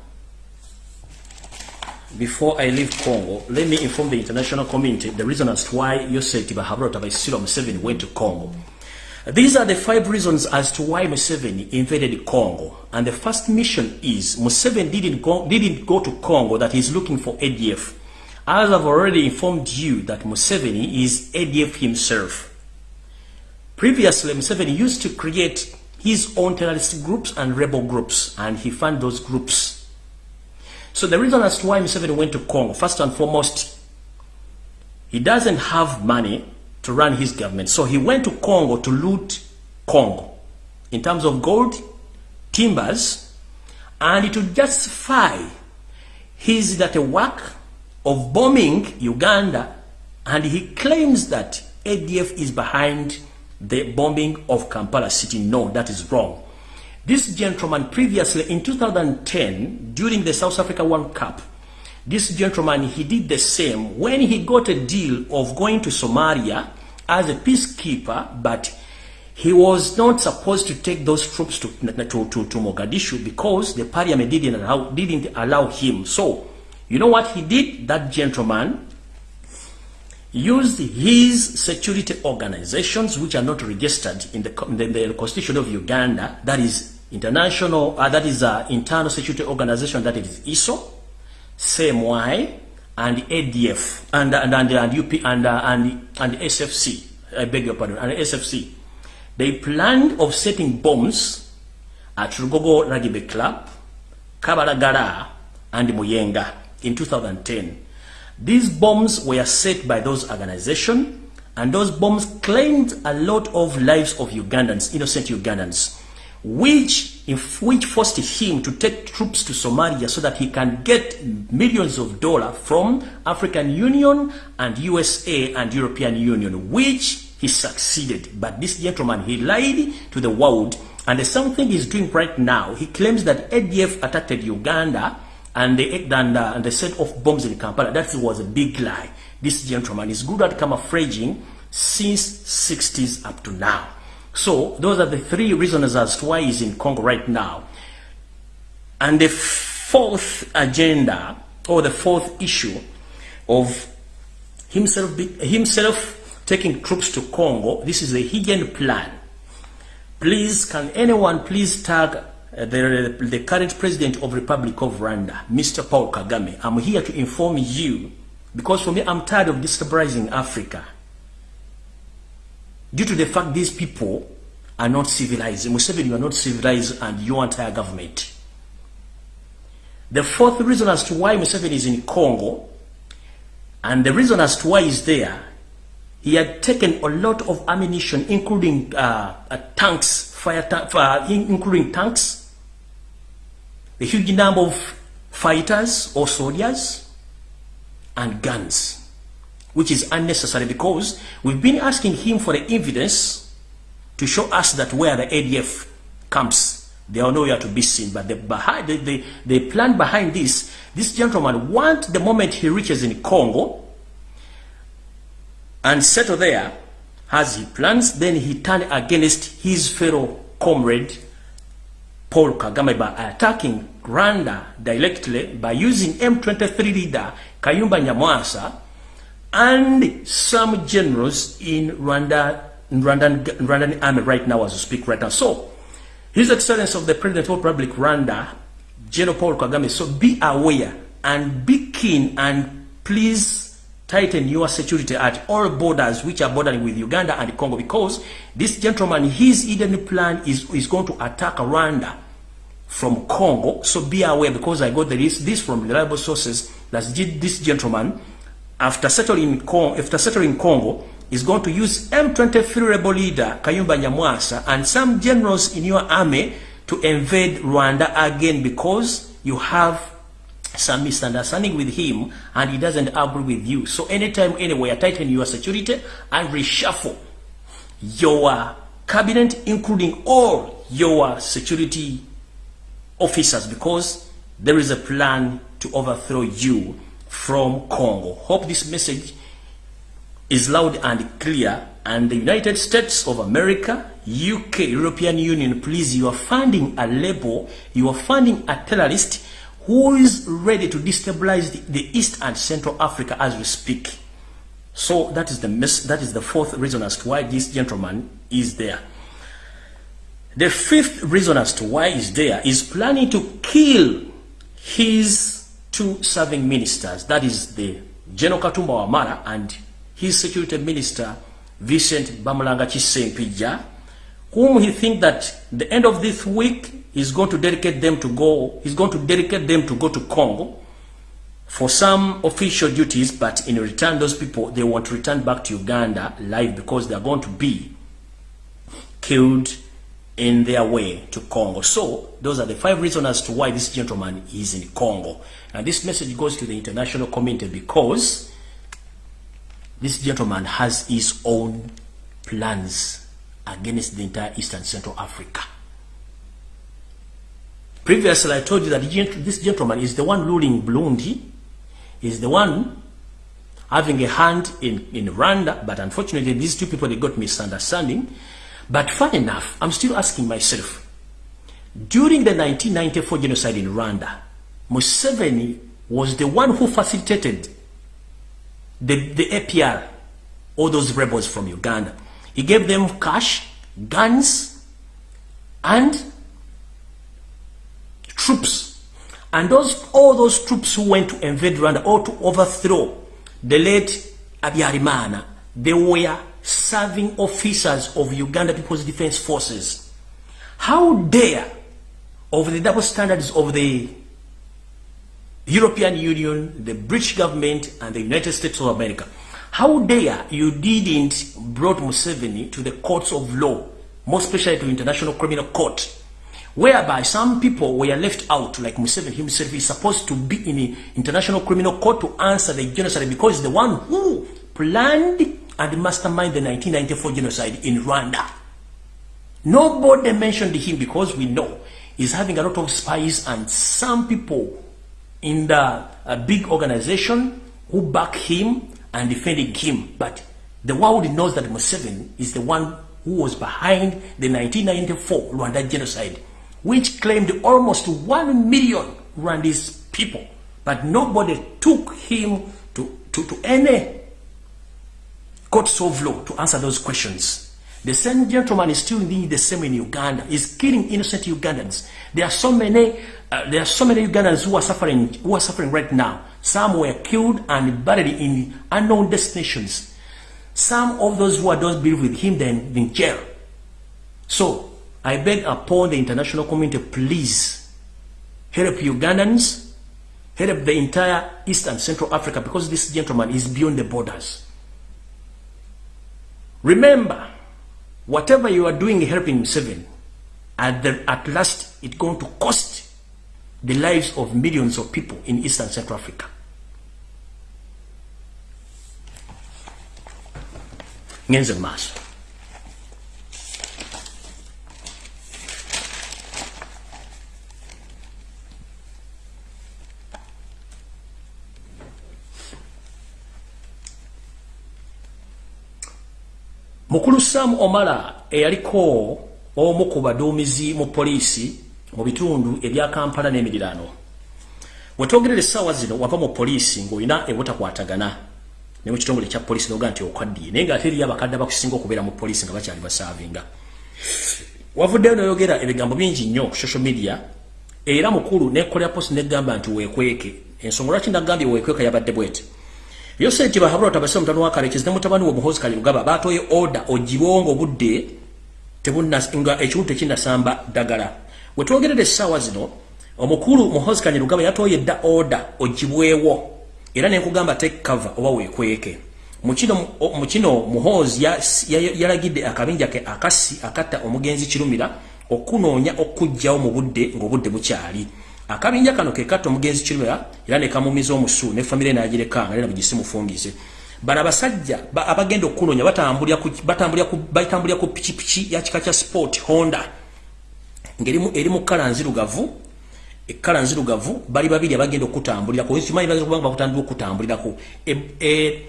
before I leave Congo, let me inform the international community the reason as to why Yosef Tibahabro Tabaisiro Museveni went to Congo. These are the five reasons as to why Museveni invaded Congo. And the first mission is Museveni didn't go, didn't go to Congo that he's looking for ADF. As I've already informed you that Museveni is ADF himself. Previously, Museveni used to create his own terrorist groups and rebel groups, and he found those groups so the reason as to why Museveni went to Congo, first and foremost, he doesn't have money to run his government. So he went to Congo to loot Congo in terms of gold, timbers, and to justify his that a work of bombing Uganda, and he claims that ADF is behind the bombing of Kampala city. No, that is wrong. This gentleman previously in 2010, during the South Africa World Cup, this gentleman, he did the same when he got a deal of going to Somalia as a peacekeeper, but he was not supposed to take those troops to, to, to, to Mogadishu because the parliament didn't allow, didn't allow him. So, you know what he did? That gentleman used his security organizations, which are not registered in the, in the, the constitution of Uganda, that is international, uh, that is uh, internal security organization, that is ISO, CMY, and ADF, and, and, and, and UP, and, uh, and, and SFC, I beg your pardon, and SFC. They planned of setting bombs at Rugogo Rugby Club, Kabalagala, and Muyenga in 2010. These bombs were set by those organizations, And those bombs claimed a lot of lives of Ugandans, innocent Ugandans, which, if, which forced him to take troops to Somalia so that he can get millions of dollars from African Union and USA and European Union, which he succeeded. But this gentleman, he lied to the world. And the same thing he's doing right now. He claims that ADF attacked Uganda and they, and, uh, and they set off bombs in Kampala. That was a big lie. This gentleman is good at camouflaging since 60s up to now. So those are the three reasons as to why he's in Congo right now. And the fourth agenda or the fourth issue of himself, himself taking troops to Congo, this is a hidden plan. Please, can anyone please tag uh, the, the current president of Republic of Rwanda, Mr. Paul Kagame. I'm here to inform you because for me, I'm tired of destabilizing Africa. Due to the fact these people are not civilized. Museveni, you are not civilized and your entire government. The fourth reason as to why Museveni is in Congo, and the reason as to why he's there, he had taken a lot of ammunition, including uh, uh, tanks, fire ta uh, including tanks, a huge number of fighters or soldiers, and guns, which is unnecessary because we've been asking him for the evidence to show us that where the ADF camps, they are nowhere to be seen. But the, the, the, the plan behind this, this gentleman want the moment he reaches in Congo and settle there, as he plans, then he turn against his fellow comrade, Paul Kagame, by attacking Rwanda directly by using M23 leader Kayumba Nyamwasa and some generals in Rwanda, Rwandan, Rwandan army right now as we speak right now. So, His Excellency of the President of Republic Rwanda, General Paul Kagame, so be aware and be keen and please tighten your security at all borders which are bordering with Uganda and Congo because this gentleman, his hidden plan is, is going to attack Rwanda from Congo. So be aware because I got this, this from reliable sources that this gentleman, after settling, Congo, after settling Congo, is going to use M23 rebel leader Kayumba Nyamwasa and some generals in your army to invade Rwanda again because you have some misunderstanding with him and he doesn't agree with you. So anytime, anywhere, tighten your security and reshuffle your cabinet, including all your security officers because there is a plan to overthrow you from Congo. Hope this message is loud and clear and the United States of America, UK, European Union, please, you are funding a label, you are funding a terrorist who is ready to destabilize the, the East and Central Africa as we speak. So that is the that is the fourth reason as to why this gentleman is there. The fifth reason as to why he's there is planning to kill his two serving ministers. That is the General Katumba Wamala and his security minister, Vincent Bamulanga Chisempija, whom he think that the end of this week he's going to dedicate them to go, he's going to dedicate them to go to Congo for some official duties, but in return, those people, they want to return back to Uganda live because they're going to be killed in their way to Congo. So those are the five reasons as to why this gentleman is in Congo. And this message goes to the international community because this gentleman has his own plans against the entire Eastern Central Africa. Previously, I told you that this gentleman is the one ruling Burundi, is the one having a hand in, in Rwanda, but unfortunately, these two people, they got misunderstanding. But fun enough, I'm still asking myself, during the 1994 genocide in Rwanda, Museveni was the one who facilitated the, the APR, all those rebels from Uganda. He gave them cash, guns, and troops. And those all those troops who went to invade Rwanda or to overthrow the late Abiyarimana, they were serving officers of Uganda People's Defense Forces. How dare of the double standards of the European Union, the British government, and the United States of America, how dare you didn't brought Museveni to the courts of law, more especially to International Criminal Court, whereby some people were left out, like Museveni himself is supposed to be in the International Criminal Court to answer the genocide because he's the one who planned and masterminded the 1994 genocide in Rwanda. Nobody mentioned him because we know he's having a lot of spies and some people in the uh, big organization who back him and defending him. But the world knows that Museveni is the one who was behind the 1994 Rwanda genocide, which claimed almost 1 million Rwandese people. But nobody took him to, to, to any courts of law to answer those questions. The same gentleman is still doing the same in Uganda. He's killing innocent Ugandans. There are so many, uh, there are so many Ugandans who are suffering, who are suffering right now. Some were killed and buried in unknown destinations. Some of those who are those believe with him then in jail. So I beg upon the international community, please help Ugandans, help the entire East and Central Africa because this gentleman is beyond the borders. Remember, whatever you are doing helping Seven, at, the, at last it's going to cost the lives of millions of people in East and Central Africa. ngenze maaso mukulu sam omala eyaliko omu ku baduumizi mu poliisi mu bitundu ebya kampala n'emirirano wetwogerera essaawa zino wava mu poliisi ng'olina ebutakwatagana ne mu kitongole kya poliisi noga nti okwaddiye naye ng'ate eriyo abakadde abakusinga okubeera mu poliisi nga bakyali basaavinga. Wavuddeyo noyogera ebigambo bingi nnyo ku social media era mukulu nekolera posi negamba nti weekweke. Ensonga lwaki nagambye weekweka yabadde bwete yosenti bahabula tabase mutano wa kale kizne mutabani wo muhozi kali lugaba batoye order ogibongo budde tebunna nga ekiwuntu ekinasamba dagala wetwogerera essaawa zino omukulu muhozi kali lugaba yatoye dda order ogibwewo era nenkugamba take cover oba weekweke. Mukino mukino muhozi yalagidde ya, ya akabinja ke akasi akatta omugenzi kirumira okunoonya okujjawo mu budde ng'obudde bukyali akabinja kano ke katta omugenzi kirumira era ne kamumiza omusu ne famire n'agirekanga era bugisimufungize bano abasajja abagenda okunoonya batambulira ku pikipiki ya kika kya sport honda. Ng'eri mu kala nzirugavu ekkala nzirugavu bali babiri abagenda okutambulirako kubanga bakutandika okutambulirako. E, e,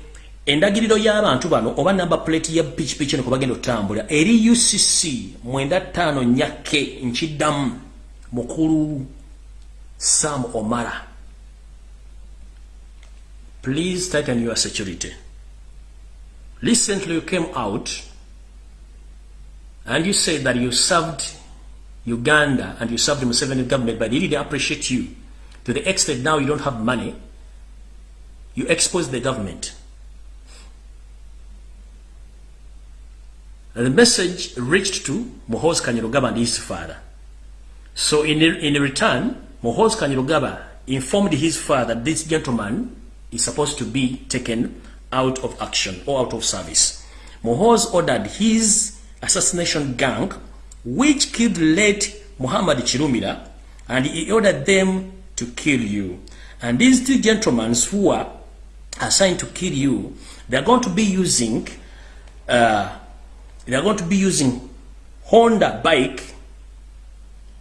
endagiriro y'abantu bano oba namba plate ya pikipiki eno kwebagenda okutambulira eri ucc mwenda ttaano nyake nkiddamu mukulu sam omara please tighten your security recently you came out and you said that you served Uganda and you served the Museveni government, but they didn't appreciate you. To the extent now you don't have money, you expose the government. And the message reached to Mohoz Kanyarugaba and his father. So in, in return, Mohoz Kanyarugaba informed his father that this gentleman is supposed to be taken out of action or out of service. Mohoz ordered his assassination gang which killed late Muhammad Chirumira, and he ordered them to kill you. And these two gentlemen who are assigned to kill you, they're going to be using, uh, they're going to be using Honda bike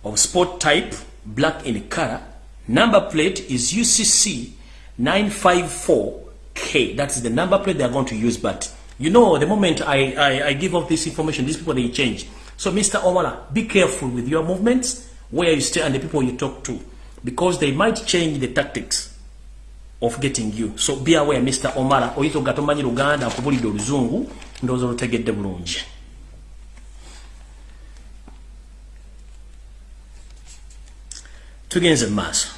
of sport type, black in color. Number plate is UCC 954K. That's the number plate they're going to use. But you know, the moment I, I, I give out this information, these people, they change. So, Mr. Omala, be careful with your movements, where you stay and the people you talk to, because they might change the tactics of getting you. So, be aware, Mr. Omala, oyito gatomanyi Luganda, kubulidde oluzungu, ndowooza olutegedde bulungi. Tugenze mu maaso.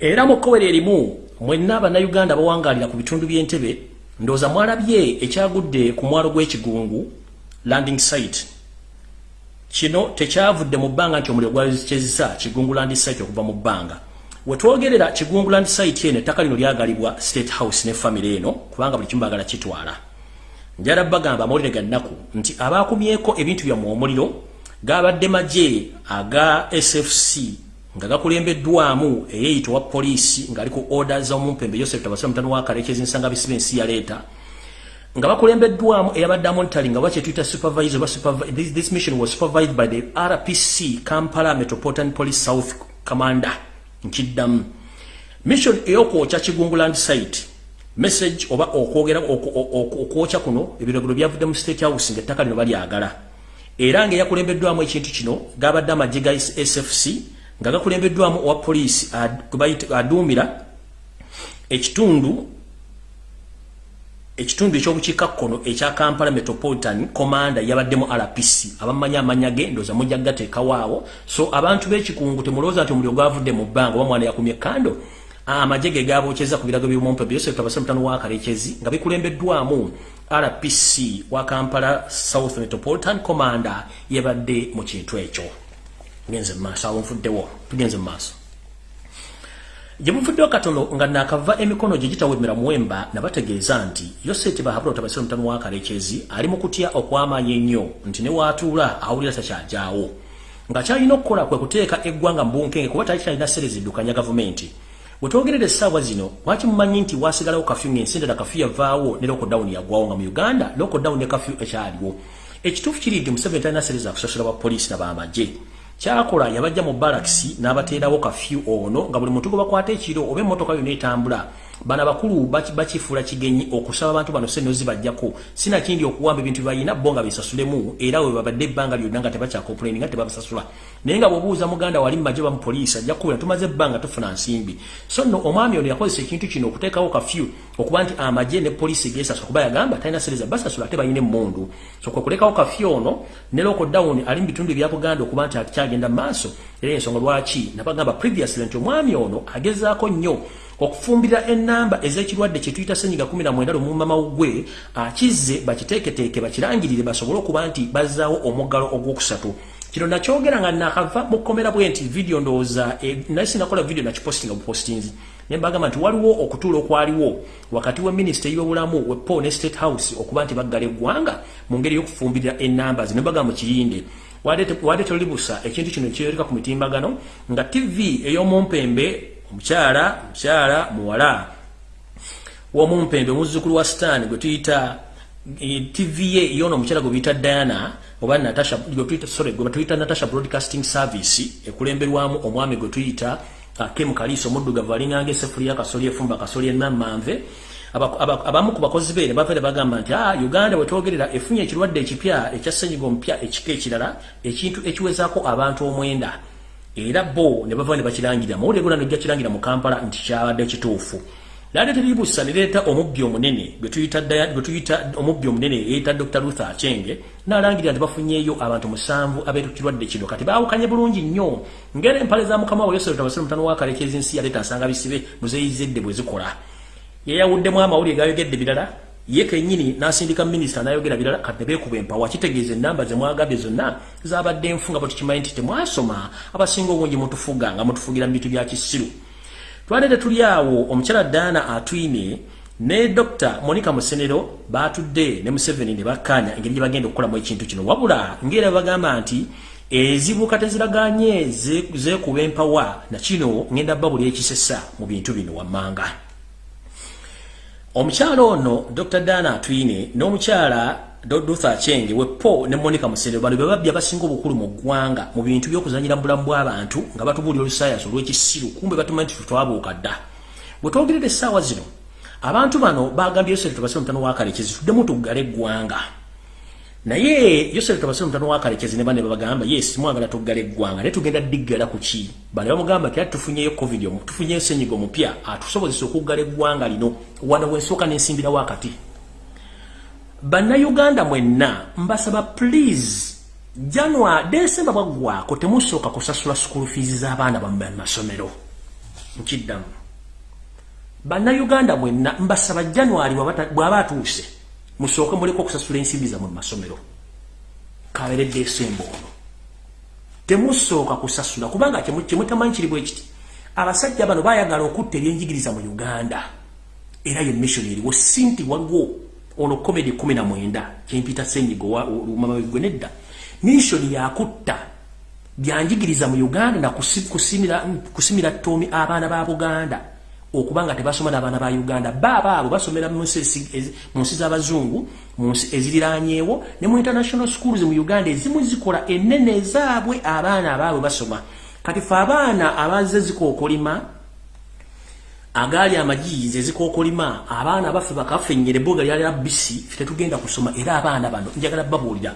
era mukowere erimu mwenna abannayuganda bawangalira ku bitundu by'entebe ndooza mwalabye ekyagudde ku mwalo gw'ekigungu landing site kino tekyavudde mu bbanga nti omuliro gwakyezisa kigunguland site okuva mu bbanga wetwogerera kigunguland site eno ettaka lino lyagalibwa state house ne famire eno kubanga buli kimu bagala kitwala. Njala bagamba amawulire ga nnaku nti abakumyeko ebintu byammwe omuliro gabadde magye aga sfc nga gakulembeddwamu eyeyitibwa poliisi ng'aliko order z'omumpembe yosef tabasira mutano wa kalekezi nsanga bisibe ensi yaleeta nga bakulembeddwamu eyabadde monitoring nga bakyetuyita supervisor ba this mission was supervised by the rpc kampala metropolitan police south commander nkiddamu mission ey'okwokya kigunguland site message oba okwogera okwokya kuno ebiragiro byavudde mu state house ng'ettaka lino balyagala. Era ng'eyakulembeddwamu ekintu kino gabadde amagye ga sfc nga gakulembeddwamu owa poliisi aduumira ekitundu ekitundu ekyobukiikakkono ekya kampala metropolitan commanda yabaddemu rpc abamanyi amanya ge ndooza mujja gateekawaawo so abantu b'ekikungu temulowooza nti omuli ogwavudde mu bbanga oba mwana yakumye kando amagye ge gabokyeza ku birago byomumpe byose tabasa mutano wa kalekezi nga bikulembeddwamu. Rpc wa kampala south metropolitan commanda yabadde mu kintu ekyo. Genze maaso awo nfuddewo. Tugenze maaso gye muvuddewo katono nga nakava emikono gye gitawemera muwemba nabategeeza nti yoseti bahabula otabasira omutano wa kalekezi ali mu kutya okwamanya ennyo nti ne waatuula awulira takyajaawo nga kyalina okukola kwe kuteeka eggwanga mbunkenge kuba tali kyalina sereziddukanya gavumenti. Wetwogerera essaawa zino lwaki mumanyi nti wasigalawo kafyu ng'ensi endala kafyu yavaawo ne lokodawuni yagwawo? Nga mu uganda lokodawuni ne kafyu ekyaliwo. Ekituufu kiridde museveni talina sereza kusasula bwa poliisi n'abamagye kyakola yabajja mu balakisi n'abateerawo kafyu ono nga buli muntu gwe bakwata ekiro oba emmotoka yonna etambula. Bana bakulu bakifuula kigenyi okusaba abantu bano sente zibajjako sinakindi okuwamba ebintu bybalina bo nga bisasulemu era we babadde ebbanga lyonna nga tebakyakomplaini nga tebabasasula. Naye nga bwobuuza muganda wali mumagye bamupoliisi ajja kukubira tumaze ebbanga tufuna nsimbi. So nno omwami ono yakozesa ekintu kino okuteekawo kafyu okuba nti amagye ne poliisi gesasula kuba yagamba talina sereza basasula ate balina emmundu. So kwe kulekawo kafyu ono ne lokodawuni ali mu bitundu ebya buganda okuba nti akyagenda maaso. Era ensonga lwaki? Nabagamba previously nti omwami ono agezaako nnyo okufumbira enamba ezekirwadde kyetuyita senyiga 19 lumumba mawugwe akizze bakiteeketeeke bakirangirire basobole okuba nti bazzaawo omuggalo ogwokusatu kino nakyogera nga nakava mukomera bwe nti video ndowooza e, naye sinakola video nakipostinga bupostinzi naye mbagamba nti waliwo okutuula okwaliwo wakati wa minisita ey'obulamu we paul ne state house okuba nti baggala eggwanga mu ngeri y'okufumbirira enamba zino mbagamba mukirinde wadde tolibusa ekintu kino kyereka ku mitimbagano nga tv ey'omumpembe omukyala mukyala muwala womumpembe muzzukulu wa stan gwe tuyita tv ye yona omukyala gwe biyita diana oba natasha sorry gwe tuyita natasha broadcasting service ekulemberwamu omwami gwe tuyita uh, kem kaliso omuddugavu alinganga esefuli yakasoli efumba kasoli enammanve abamu ku bakozi be ne bavaire bagamba nti ah, uganda wetwogerera efunye ekirwadde ekipya ekya senyiga omupya ekika ekirala ekintu ekiwezaako abantu omwenda. Era bo ne bava ne bakirangira mawulire gona nojja kirangira mu kampala nti kyabadde kituufu laade teribusa ne leeta omubbi omunene gwe tuyita omubbi omunene yeeyita dr luther achenge n'alangirira nti bafunyeeyo abantu musanvu abeetukirwadde kino. Kati baawukanye bulungi nnyo. Ngera empale za mukama wa yosef tabasire mutano wakalekeza ensi yaleeta nsanga bisibe muzeyizedde bwe zikola. Yeyawuddemu amawulire gayogedde birala ye kenyini nasindika minisita nayogera birala kati nebekuba empawa kitegeeza enamba zemwagabye zonna zabadde nfunga bwe tukimanyi nti temwasoma. Abasinga obungi mutufuga nga mutufugira mu bintu bya kisiru twalete tuli awo omukyala daana atwine ne dr monica musenero batudde ne museveni ne bakkanya engeri gye bagenda okukolamu ekintu kino. Wabula ngaera bagamba nti ezibuuka teziraganye zekuba empawa nakino ngenda bba buli ekisesa mu bintu bino wammanga. Omukyala ono dr dana atwine n'omukyala dotha chenge wepo ne monica musere bano bebabbi abasinga obukulu mu ggwanga mu bintu by'okuzanyira mu bulamu bw'abantu nga batubuulira olusayansi olw'ekisiru kumbe batumanyi nti twabuuka dda. Bwe twogerera essaawa zino abantu bano bagambye yoseri tubasire omutano wakalekezi tuddemu tuggala eggwanga naye yosef tabasire mutano wa kalekezi ne bane babagamba yes mwagala tuggala eggwanga naye tugenda diggala ku ki? Bane bamugamba ti ati tufunyeyo covid omu tufunyeyo senyiga omupya atusobozesa okuggala eggwanga lino wano wensooka nensimbira wakati bannayuganda mwenna mbasaba please january desemba bwaggwako temusooka kusasula school fees z'abaana bammwe masomero. Nkiddamu. Bannayuganda mwenna mbasaba january bw'aba atuuse musooke muleka okusasula ensimbi zammwe mu masomero. Kaberedde esemba ono. Temusooka kusasula kubanga kyemutamanyi kiri bwe kiti abasajja bano bayagala okutta ebyenjigiriza mu uganda. Era ye mission eriwo sinti waliwo ono na mwenda kyempita senyigo lumamabigwe nedda mission yakutta byanjigiriza mu uganda na kusimira, kusimira tomi abaana ba buganda. Okubanga tebasoma n'abaana ba uganda. Baba abo basomera mu nsi z'abazungu mu nsi eziriranyeewo ne mu international schools mu uganda. Ezimu zikola ennene ezaabwe abaana abaabwe basoma. Kati fe abaana abazze zikookolima agaali amajiizi ezikookolima abaana baffe bakafennyere boga lyali abisi fe tetugenda kusoma era abaana bano njagala babuulira.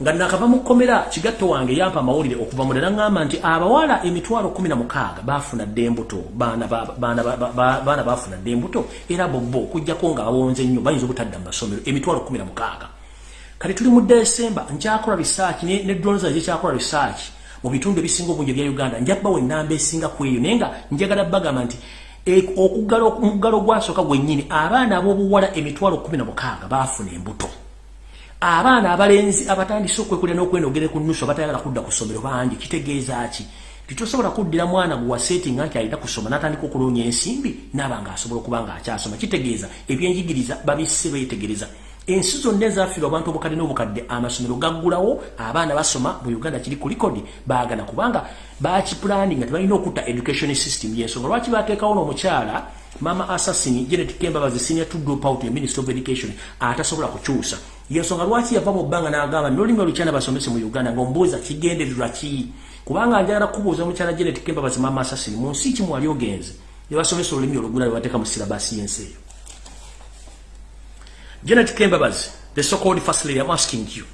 Nga nakava mu kkomera kigatto wange yampa amawulire okuva mu ddala nti abawala emitwalo kumi na mukaaga baafuna dde embuto baana baafuna dde embuto era bobo okujjako nga bawonze nnyo bayinza obutadda mu masomero emitwalo kumi na mukaaga. Kati tuli mu desemba nkyakola risaaki ne dronza zekyakola risaaki mu bitundu ebisinga obungi ebya uganda. Njakubawo enamba esinga ku eyo naye nga njagala bagamba nti e, okuggala omuggalo gwasooka gwennyini abaana ab'obuwala emitwalo kumi na mukaaga baafuna embuto. Abaana abalenzi abatandise okwekulya n'okwenogere ku nnusu abatayagala kudda ku ssomero bangi kitegeeza ki? Titosobola kuddira mwana gwe wasetinga nti alina kusoma n'atandika okuloonya ensimbi naaba ng'asobola okuba ng'akyasoma. Kitegeeza ebyenjigiriza babisse beetegereza ensi zonna ezafiirwa abantu obukadde n'obukadde amasomero gaggulawo abaana basoma mu uganda kiri ku likodi baagana kubanga bakipulani nga tebalina okutta education system yensonga. Lwaki bateekawo n'omukyala mama assassin genet kembabazi senior to drop out ya minister of education atasobola kukyusa. Yensonga lwaki yava mu bbanga n'agamba nolulimi olukyana basomese mu uganda ng'ombuuza kigendererwa ki? Kubanga njagala kubuuza omukyala genet kembabazi mama assassin mu nsi ki mwali ogenze? Ne basomesa olulimi olugula lwe bateeka mu sirabasi y'ensi eyo genet kembabazi the so called first lady i'm asking you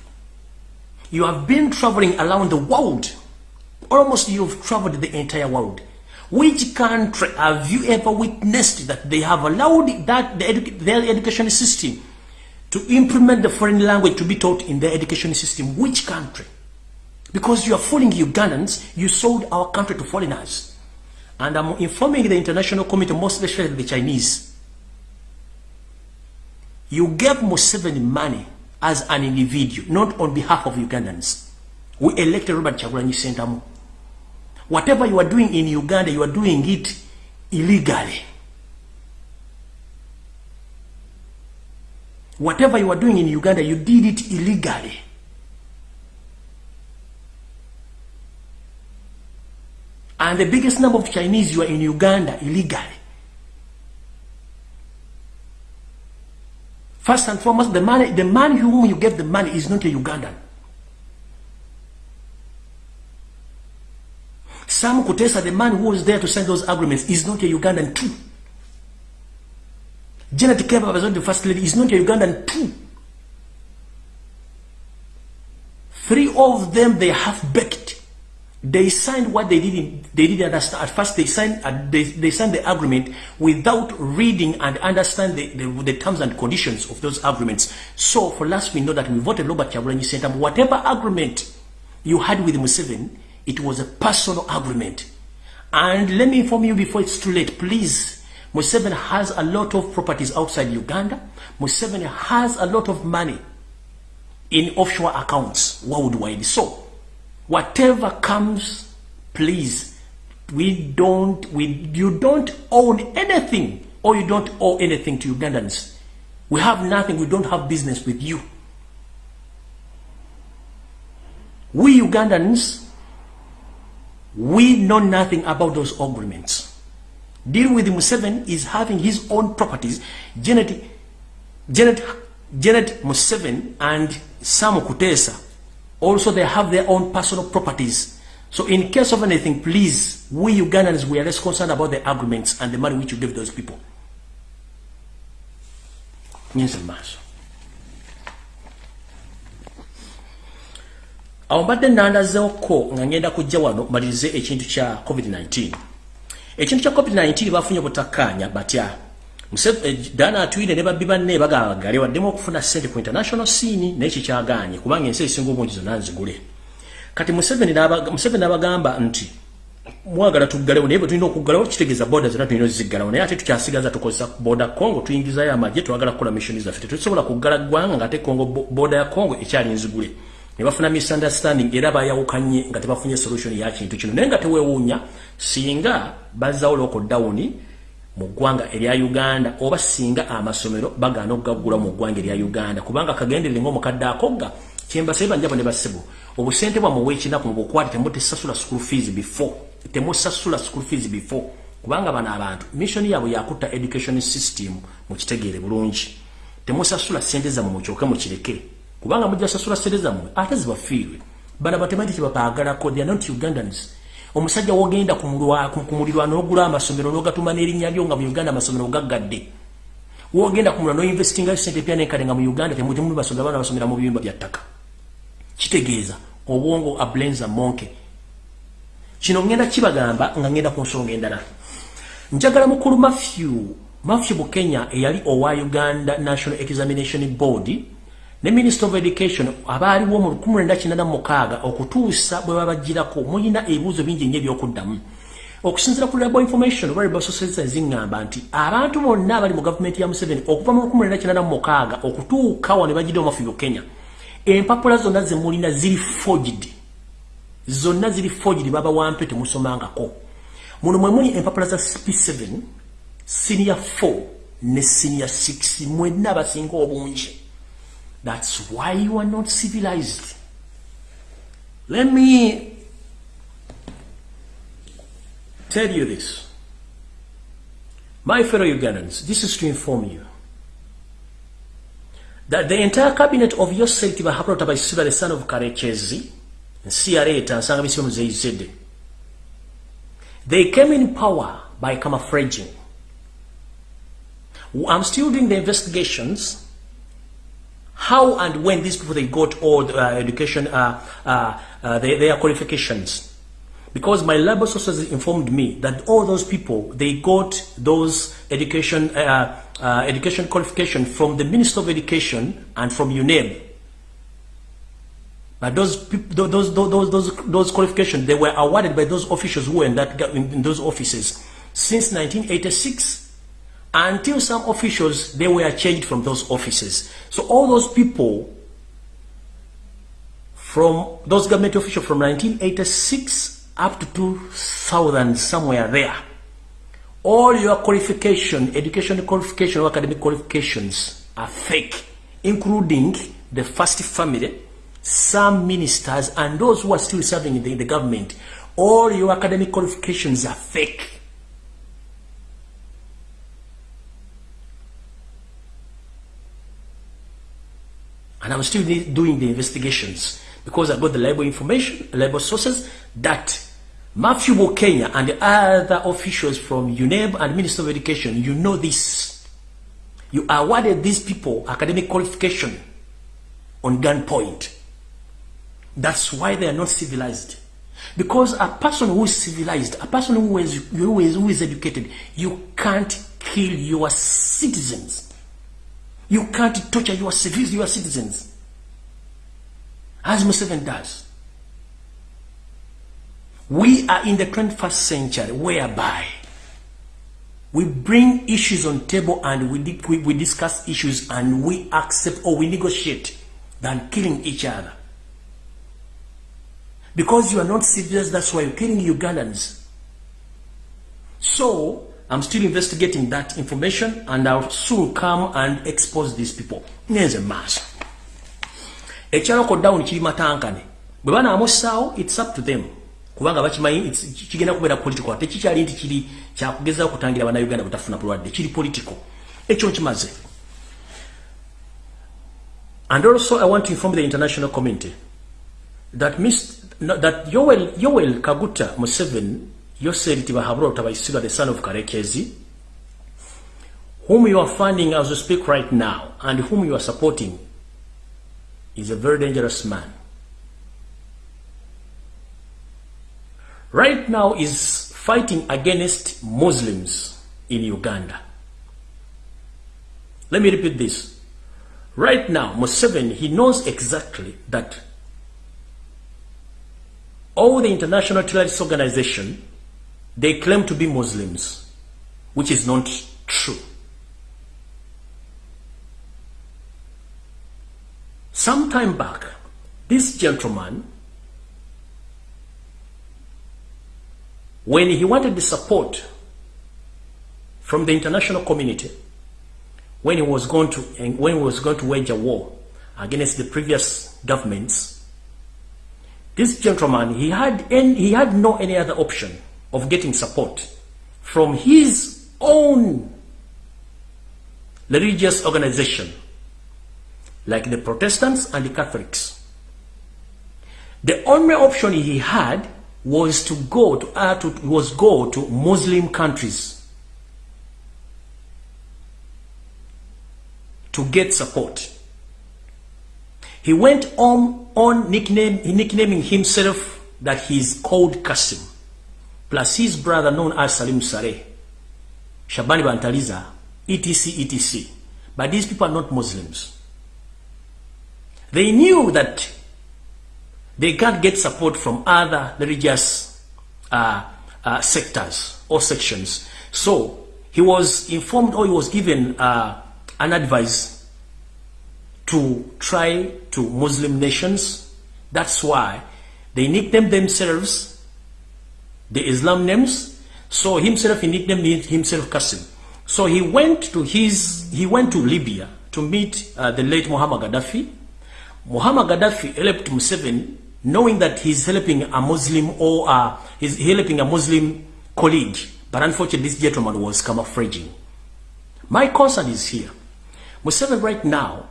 you have been traveling around the world almost you've traveled the entire world Which country have you ever witnessed that they have allowed that the edu their education system to implement the foreign language to be taught in their education system? Which country? Because you are fooling Ugandans, you sold our country to foreigners. And I'm informing the international community, most especially the Chinese. You gave Museveni money as an individual, not on behalf of Ugandans. We elected Robert Chagulanyi Sentamu. Whatever you are doing in Uganda, you are doing it illegally. Whatever you are doing in Uganda, you did it illegally. And the biggest number of Chinese you are in Uganda illegally. First and foremost, the man, the man whom you gave the money is not a Ugandan. Sam Kutesa, the man who was there to sign those agreements, is not a Ugandan too. Janet Keba was not the first lady, is not a Ugandan too. Three of them, they have baked. They signed what they didn't, they didn't understand. At first, they signed, uh, they, they signed the agreement without reading and understand the, the, the terms and conditions of those agreements. So, for last, we know that we voted Robert Chagulanyi Center. Whatever agreement you had with Museveni, It was a personal agreement. And let me inform you before it's too late, please. Museveni has a lot of properties outside Uganda. Museveni has a lot of money in offshore accounts worldwide. So, whatever comes, please, we don't, we, you don't own anything or you don't owe anything to Ugandans. We have nothing, we don't have business with you. We Ugandans We know nothing about those agreements. Deal with Museveni is having his own properties. Janet, Janet, Janet Museveni and Sam Kutesa, also they have their own personal properties. So in case of anything, please, we Ugandans, we are less concerned about the arguments and the money which you give those people. Yes, Master. awo mbadde nandazeoko nga ngenda kujja wano malirize ekintu kya covid-19 ekintu kya covid-19 bafunye butakkaanya batya dana atwire ne babbi banne bagabagale waddemu okufuna sente ku international scene naye kikyaganye kubanga ensi ezisinga obungi zonna nzigule. Kati museveni n'abagamba nti mwagala tuggalewo naye bwe tulina okuggalawo kitegeeza boda zonna tulina oziggalawo naye ate tukyasigaza tukozesa boda congo tuyingizayo amagye twagala kukola missioni zaffe. Tetusobola kuggala ggwanga ngaate congo boda ya congo ekyali nzigule. Ne bafuna misunderstanding era bayawukanye nga tebafunye solution ya kintu kino. Naye nga tewewuunya singa bazzawo lockdown mu ggwanga erya uganda oba singa amasomero bagaana okugaggula mu ggwanga erya uganda. Kubanga kagenderere ngaomukadde akogga kyembasebe banjabo ne basibu obusente bwammwe bwekinaku mubukwate temutesasula school fees before temusasula school fees before. Kubanga bano abantu mission yaabwe yakutta education system mukitegeere bulungi. Temusasula sente zammwe mukyoke mukireke kubanga mujja sasula sente zammwe ate zibafiirwe. Bano batemanyi kyebabaagalako they are not ugandans omusajja wogenda ku mulirwano n'ogula amasomero n'ogatuma n'erinnya lyo nga mu uganda amasomero gaggadde. Wogenda ku mulirwano n'investingayo sente pya nenkale nga mu uganda temuli basomero abaana basomera mu biyumba bya ttaka. Kitegeeza obwongo ablenza monke. Kino ngenda kibagamba nga ngenda ku nsonga endala. Njagala mukulu matthew matthew bukenya eyali owa uganda national examination board ne minister of education abaaliwo mu 1986 okutuusa bwe babagirako mulina ebibuuzo bingi nnyo ebyokuddamu. Okusinzira ku labo information oba labo society eziŋŋamba nti abantu bonna abali mu gavumenti ya museveni okuva mu 1986 okutuuka wa ne bagidde omafu bukenya empapula zonna ze mulina ziri forged. Zonna ziri forged baba wampe temusomangako. Muno mwe muli empapula za p7 senior 4 ne senior 6 mwenna abasinga obungi that's why you are not civilized let me tell you this my fellow ugandans this is to inform you that the entire cabinet of your yourself Tibahabro Tabaisiba, the son of Karechezi, and CRA, Tansanga Zayzede, they came in power by camouflaging. I'm still doing the investigations. How and when these people they got all the uh, education, uh, uh, uh their, their qualifications. Because my labor sources informed me that all those people, they got those education uh, education qualification from the Minister of Education and from UNEB. But those, those, those, those, those qualifications, they were awarded by those officials who were in, that, in those offices since 1986 until some officials, they were changed from those offices. So all those people from those government officials from 1986 up to 2000, somewhere there, all your qualification, education qualification or academic qualifications are fake, including the first family, some ministers, and those who are still serving in the, in the government. All your academic qualifications are fake. And I'm still doing the investigations because I got the labor information, labor sources that Matthew Bokenya and the other officials from UNEB and Minister of Education, you know this. You awarded these people academic qualification on gunpoint. That's why they are not civilized. Because a person who is civilized, a person who is, who is, who is educated, you can't kill your citizens. You can't torture your civilians, your citizens. As Museveni does. We are in the 21st century whereby we bring issues on table and we, we, we discuss issues and we accept or we negotiate than killing each other. Because you are not serious, that's why you're killing Ugandans. So, I'm still investigating that information and I'll soon come and expose these people. Nyenze mass. Echalo down chiri matankane. Bwana amusao, it's up to them. kubanga bakimanyi kigenda kubeera political ate kikyali nti kiri kyakugezaho kutangira bannayuganda butafuna bulwadde kiri political ekyo nkimaze and also i want to inform the international community that, Miss, that yoel, yoel kaguta museven yoseri tibahabura utabaisiga the son of karekezi whom you are funding as we speak right now and whom you are supporting is a very dangerous man right now is fighting against Muslims in Uganda. Let me repeat this. Right now, Museveni, he knows exactly that all the international terrorist organization, they claim to be Muslims, which is not true. Some time back, this gentleman, when he wanted the support from the international community, when he was going to when he was going to wage a war against the previous governments, this gentleman he had any, he had no any other option of getting support from his own religious organization like the Protestants and the Catholics. The only option he had was to go to, uh, to was go to Muslim countries to get support. He went on on nickname, nicknaming himself that he's called Qasim, plus his brother known as Salim Saleh, Shabani Bantaliza, etc, etc. But these people are not Muslims. They knew that they can't get support from other religious uh, uh, sectors or sections. So he was informed or he was given uh, an advice to try to Muslim nations. That's why they nicknamed themselves the Islam names. So himself he nicknamed himself Qasim. So he went to his he went to Libya to meet uh, the late Muhammad Gaddafi Muhammad Gaddafi helped Museveni knowing that he's helping a Muslim or uh, he's helping a Muslim colleague. But unfortunately, this gentleman was camouflaging. My concern is here. Museveni right now,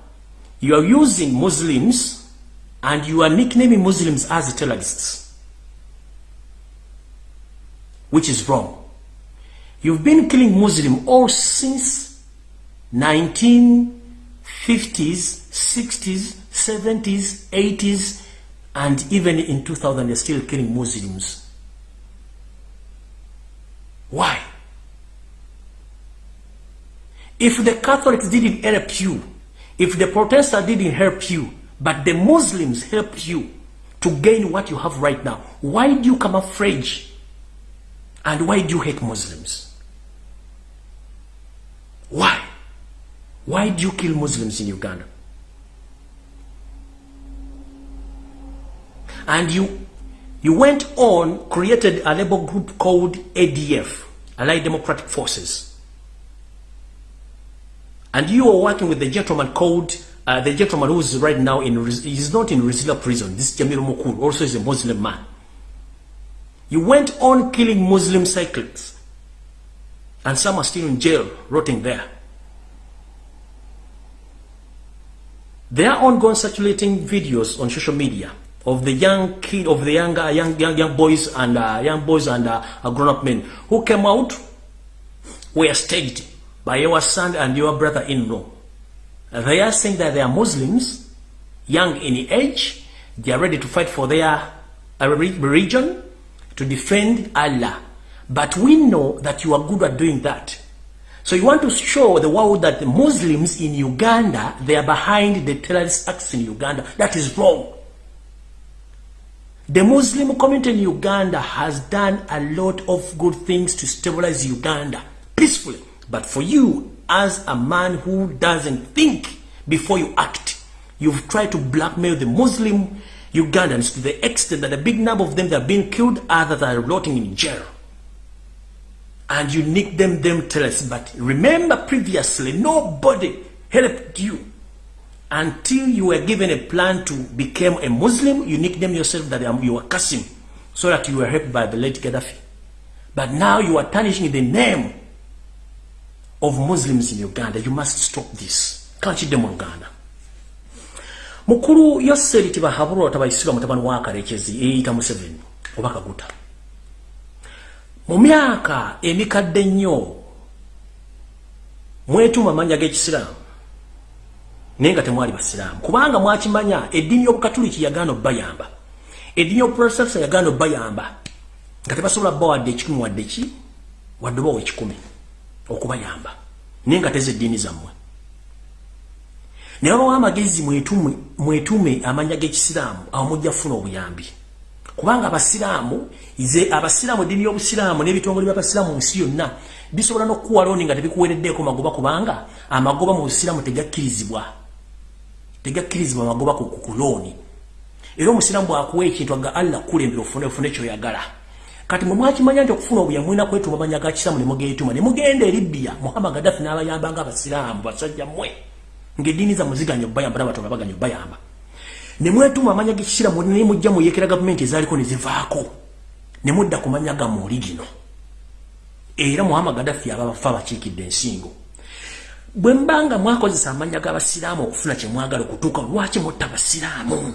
you are using Muslims and you are nicknaming Muslims as terrorists. Which is wrong. You've been killing Muslims all since 1950s, 60s, 70s, 80s, and even in 2000, they're still killing Muslims. Why? If the Catholics didn't help you, if the Protestants didn't help you, but the Muslims helped you to gain what you have right now, why do you come afraid? And why do you hate Muslims? Why? Why do you kill Muslims in Uganda? and you you went on created a labor group called ADF Allied Democratic Forces and you are working with the gentleman called uh, the gentleman who is right now in he's not in Rizila prison this Jamil Mukul also is a Muslim man you went on killing Muslim cyclists. And some are still in jail rotting there. They are ongoing circulating videos on social media of the young kid of the young uh, young young, young boys and uh, young boys and uh, grown-up men who came out were staged by your son and your brother-in-law. They are saying that they are Muslims, young in age, they are ready to fight for their religion, to defend Allah. But we know that you are good at doing that. So you want to show the world that the Muslims in Uganda, they are behind the terrorist acts in Uganda. That is wrong. The Muslim community in Uganda has done a lot of good things to stabilize Uganda peacefully. But for you, as a man who doesn't think before you act, you've tried to blackmail the Muslim Ugandans to the extent that a big number of them that have been killed, others are rotting in jail. And you nickname them them terrorists. But remember previously, nobody helped you until you were given a plan to become a Muslim, you nickname yourself that you are Qasim, so that you were helped by the late Gaddafi. But now you are tarnishing the name of Muslims in Uganda. You must stop this. Can't you demo Uganda? Mukuru Yoseri Tibahaburo tabaisiba mutabani wa Karekezi eyita Museveni oba Kaguta. Mu myaka emikadde nnyo mwetuma manja g'ekisiraamu naye nga temwali basiraamu. Kubanga mwakimanya eddiini y'obukatuliki yagaana obbayamba. Eddiini y'obuprotestant yagaana obbayamba. Nga tebasobola bba wadde ekikumi wadde ki? Wadde obawa ekikumi okubayamba. Naye nga teza eddiini zammwe ne babawo amagezi mwetume amanya g'ekisiraamu awo mujja kufuna obuyambi. Kubanga abasiraamu ze abasiraamu eddiini y'obusiraamu n'ebitongole by'abasiraamu mu nsi yonna bisobola n'okukuwalooni nga tebikuwereddeeko magoba kubanga amagoba mu busiraamu tegakkirizibwa. Tegakkirizibwa magoba ku kulooni era omusiramu bwakuwa ekintu aga allah kulembera ofune ofune kyoyagala. Kati mwe mwakimanya nti okufuna obuyamu mulina kwetuma amanya ga kisilamu ne mugeetuma. Ne mugenda eribbiya muhammad gaddafi n'abayamba nga abasiraamu basajja mmwe ng'eddiini zammwe ziganya obbayamba n'abatonda baganya obbayamba ne mwetuma amanya g'ekisiramu naye mujja muyekera gavumenti ezaaliko ne zivaako. Ne mudda ku manya gammwe oli gino era muhammad gaddafi aba bafa bakiikidde ensingo. Bwe mbanga mwakozesa amanya g'abasiraamu okufuna kye mwagala okutuuka lwaki mutta basiraamu?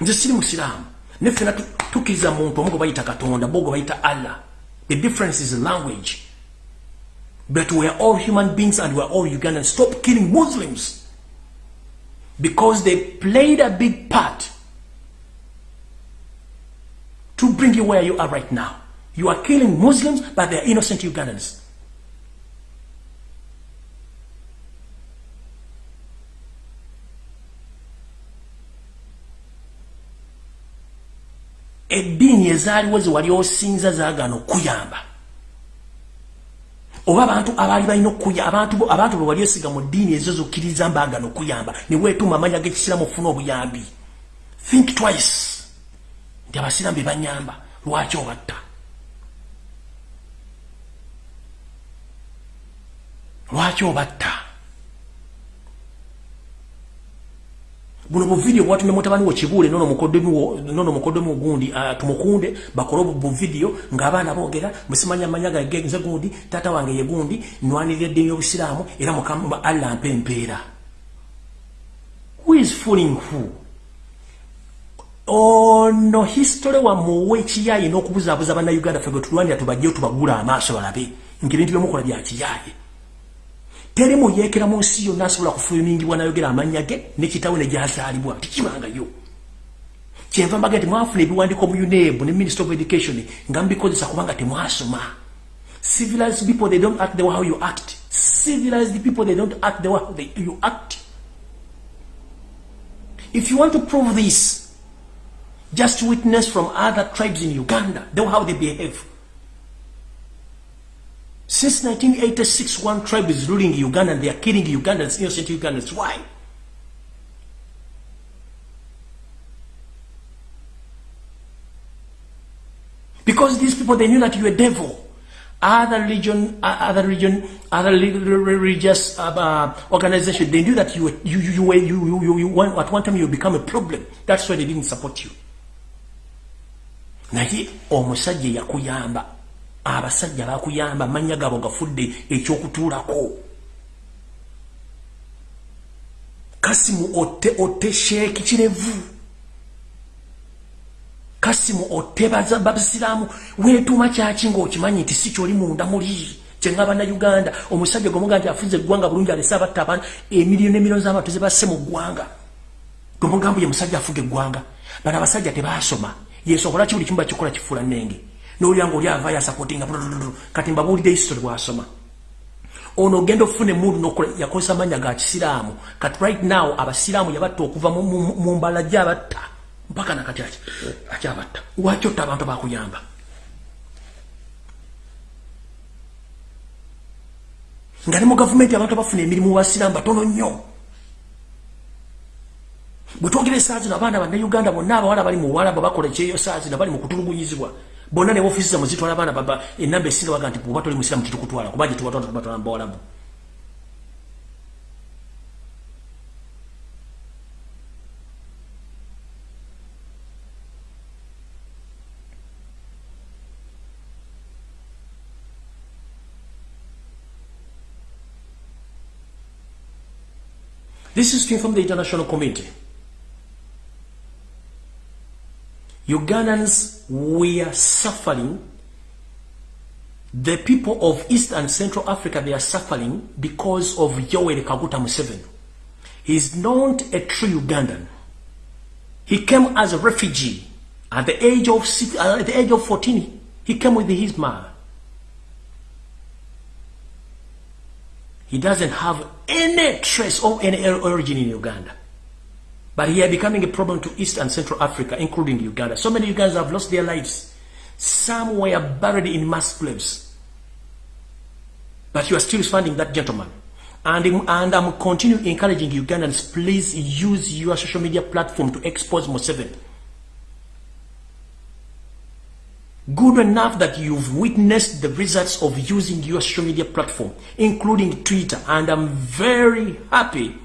Nze siri musiraamu. Nefena tukkiriza muntu omu gwe bayita katonda bo gwe bayita allah. The difference is language but we are all human beings and we are all ugandans stop killing muslims. Because they played a big part to bring you where you are right now. You are killing muslims but they are innocent ugandans oba abantu abaali balina okuya abantu abantu bwe wali osiga mu ddiini ezo zokkiriza mbaagana okuyamba ne weetuuma amanya g'ekisiramu ofuna obuyambi. Think twice. Nti abasiramu be banyamba lwaki obatta? Lwaki obatta buno buvidiyo bwatumye mutabani wo kibuule nono mukoddemu nono mukoddemu gundi uh, tumukunde bakolo buvidiyo ng'abaana boogera musimanya manyaga genze gundi tata wange ye gundi nwanirira eddiini y'obusiraamu era mukama allah mpa empeera who is fooling who? Ono history wamuwe ekiyaye n'okubuzaabuza bannayuganda ffe gwe tulwanira tubajjeo tubagula amaaso balabe. Ng'ebintu byemukola bya kiyaye teri muyekera mu nsi yonna asobola kufulumingibwa nayogera amanya ge nekitawe nejazaalibwa tikibangayo kyenva mbaga nti mwafuna ebiwandiiko mu uneb ne minister of education nga mubikozesa kubanga temwasoma. Civilized people they don't act the way how you act. Civilized people they don't act the way how they, you act. If you want to prove this just witness from other tribes in uganda the way how they behave Since 1986, one tribe is ruling Uganda and they are killing Ugandans, innocent Ugandans. Why? Because these people, they knew that you're a devil. Other religion, other religion, other religious uh, uh, organization, they knew that you were, you, you, you, you, you, you, you, at one time you become a problem. That's why they didn't support you. naye omusajja yakuyamba abasajja bakuyamba amanya gabo gafudde ekyokutuulako. Kasimu otte otte sheeki kirevu. Kasimu otte babisiraamu weetuuma kyaki ngaokimanyi nti si kyoli munda muli? Kyenga bannayuganda omusajja gwemuga nti afuze eggwanga bulungi alese abatta abantu emiriyo n'emiriyo z'abantu zebasse mu ggwanga. Gwemugambu ye musajja afuga eggwanga bano abasajja tebaasoma yesobola ki buli kimu bakikola kifuula nnenge n'olya ngaoli ava yasapotinga kati mbabuulidde history bwasoma ono ogenda okufuna emundu nokola yakozesa amanya ga kisiraamu. Kati right now abasiraamu yabatta okuva mu mbala gyabatta. Mpaka nakati akyabatta. Waki otta abantu bakuyamba nga ne mu gavumenti abantu abafuna emirimu basiraamu batono nnyo. Bwe twogera esaazi no abaana bannayuganda bonna abawala bali mu buwalabu bakola ekyeyo saazi na bali mu kutulugunyizibwa bonna ne ofisi za muzitwala bana baba enamba esinga baga nti bw'oba toli kuba watu tubatwala tubatwala mbawalabu This is to inform the international community. Ugandans were suffering. The people of East and Central Africa, they are suffering because of Yoweri Kaguta Museveni. He's not a true Ugandan. He came as a refugee at the age of six, uh, at the age of 14. He came with his mother. He doesn't have any trace of any origin in Uganda. But here becoming a problem to East and Central Africa, including Uganda. So many Ugandans have lost their lives. Some were buried in mass graves. But you are still finding that gentleman. And, and I'm continue encouraging Ugandans, please use your social media platform to expose Museveni. Good enough that you've witnessed the results of using your social media platform, including Twitter. And I'm very happy.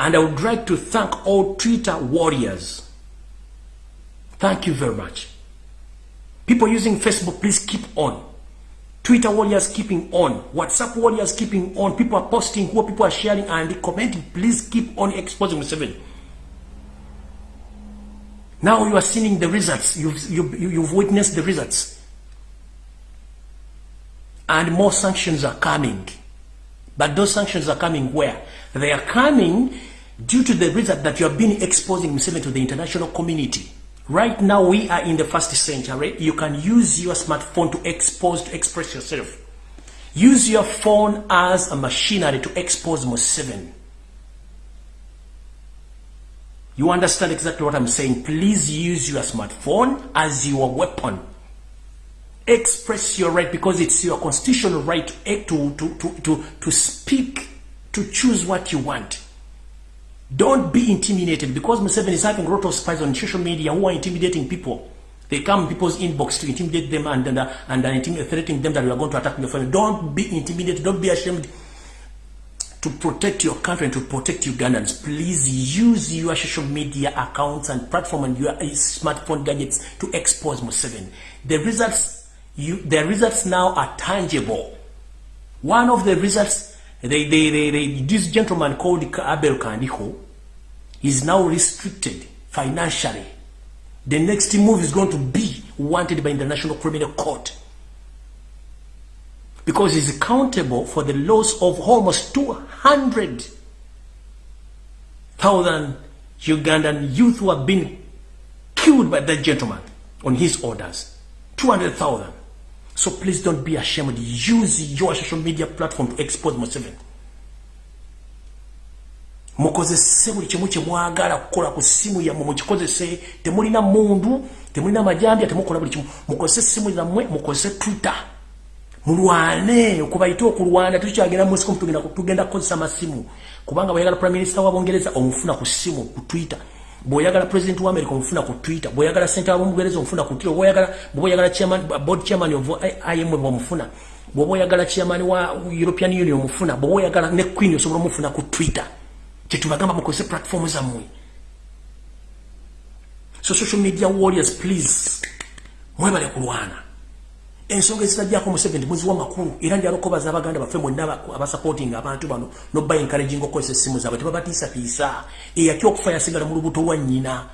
And I would like to thank all Twitter warriors. Thank you very much. People using Facebook, please keep on. Twitter warriors keeping on. WhatsApp warriors keeping on. People are posting, what people are sharing and commenting. Please keep on exposing Museveni. Now you are seeing the results. You've, you, you've witnessed the results. And more sanctions are coming. But those sanctions are coming where? They are coming due to the reason that you have been exposing Museveni to the international community. Right now we are in the first century. You can use your smartphone to expose, to express yourself. Use your phone as a machinery to expose Museveni. You understand exactly what I'm saying. Please use your smartphone as your weapon. Express your right because it's your constitutional right to, to, to, to, to speak, to choose what you want. Don't be intimidated because Museveni is having a lot of spies on social media who are intimidating people. They come in people's inbox to intimidate them and, and, and, threatening them that we are going to attack your family. Don't be intimidated. Don't be ashamed to protect your country and to protect Ugandans, please use your social media accounts and platform and your uh, smartphone gadgets to expose Museveni. The results, you, the results now are tangible. One of the results, they, they, they, they, this gentleman called Abel Kandiho is now restricted financially. The next move is going to be wanted by International Criminal Court because he's accountable for the loss of almost 200,000 Ugandan youth who have been killed by that gentleman on his orders. 200,000. So please don't be ashamed. Use your social media platform to expose Museveni. mukozese buli kimu kyemwagala kukola ku ssimu yammwe mukikozese temulina mundu temulina majambya temukola buli kimu. Mukozese essimu zammwe mukozese twitter. Mulwane okubayita okulwana tukyagenda musiko tugenda tugenda kukozesa masimu kubanga bweyagala prime minister wa bongereza omufuna ku simu ku twitter bw'oyagala president wa america omufuna ku twitter bw'oyagala center wa bongereza omufuna ku twitter bw'oyagala bw'oyagala chairman board chairman of imf omufuna bw'oba oyagala chairman wa european union omufuna bw'oba oyagala ne queen osobola omufuna ku twitter. Kyetubagamba mukozese platform zammwe. So social media warriors please mwebale kulwana ensonga ezitajjako museveni muziwa makulu era njalokobaza abaganda baffe mwenna abasupporting abantu bano noba encouraging okukozesa essimu zaabwe tebabatiisatiisa eyaki okufa yasigala mu lubuto lwa nnyina.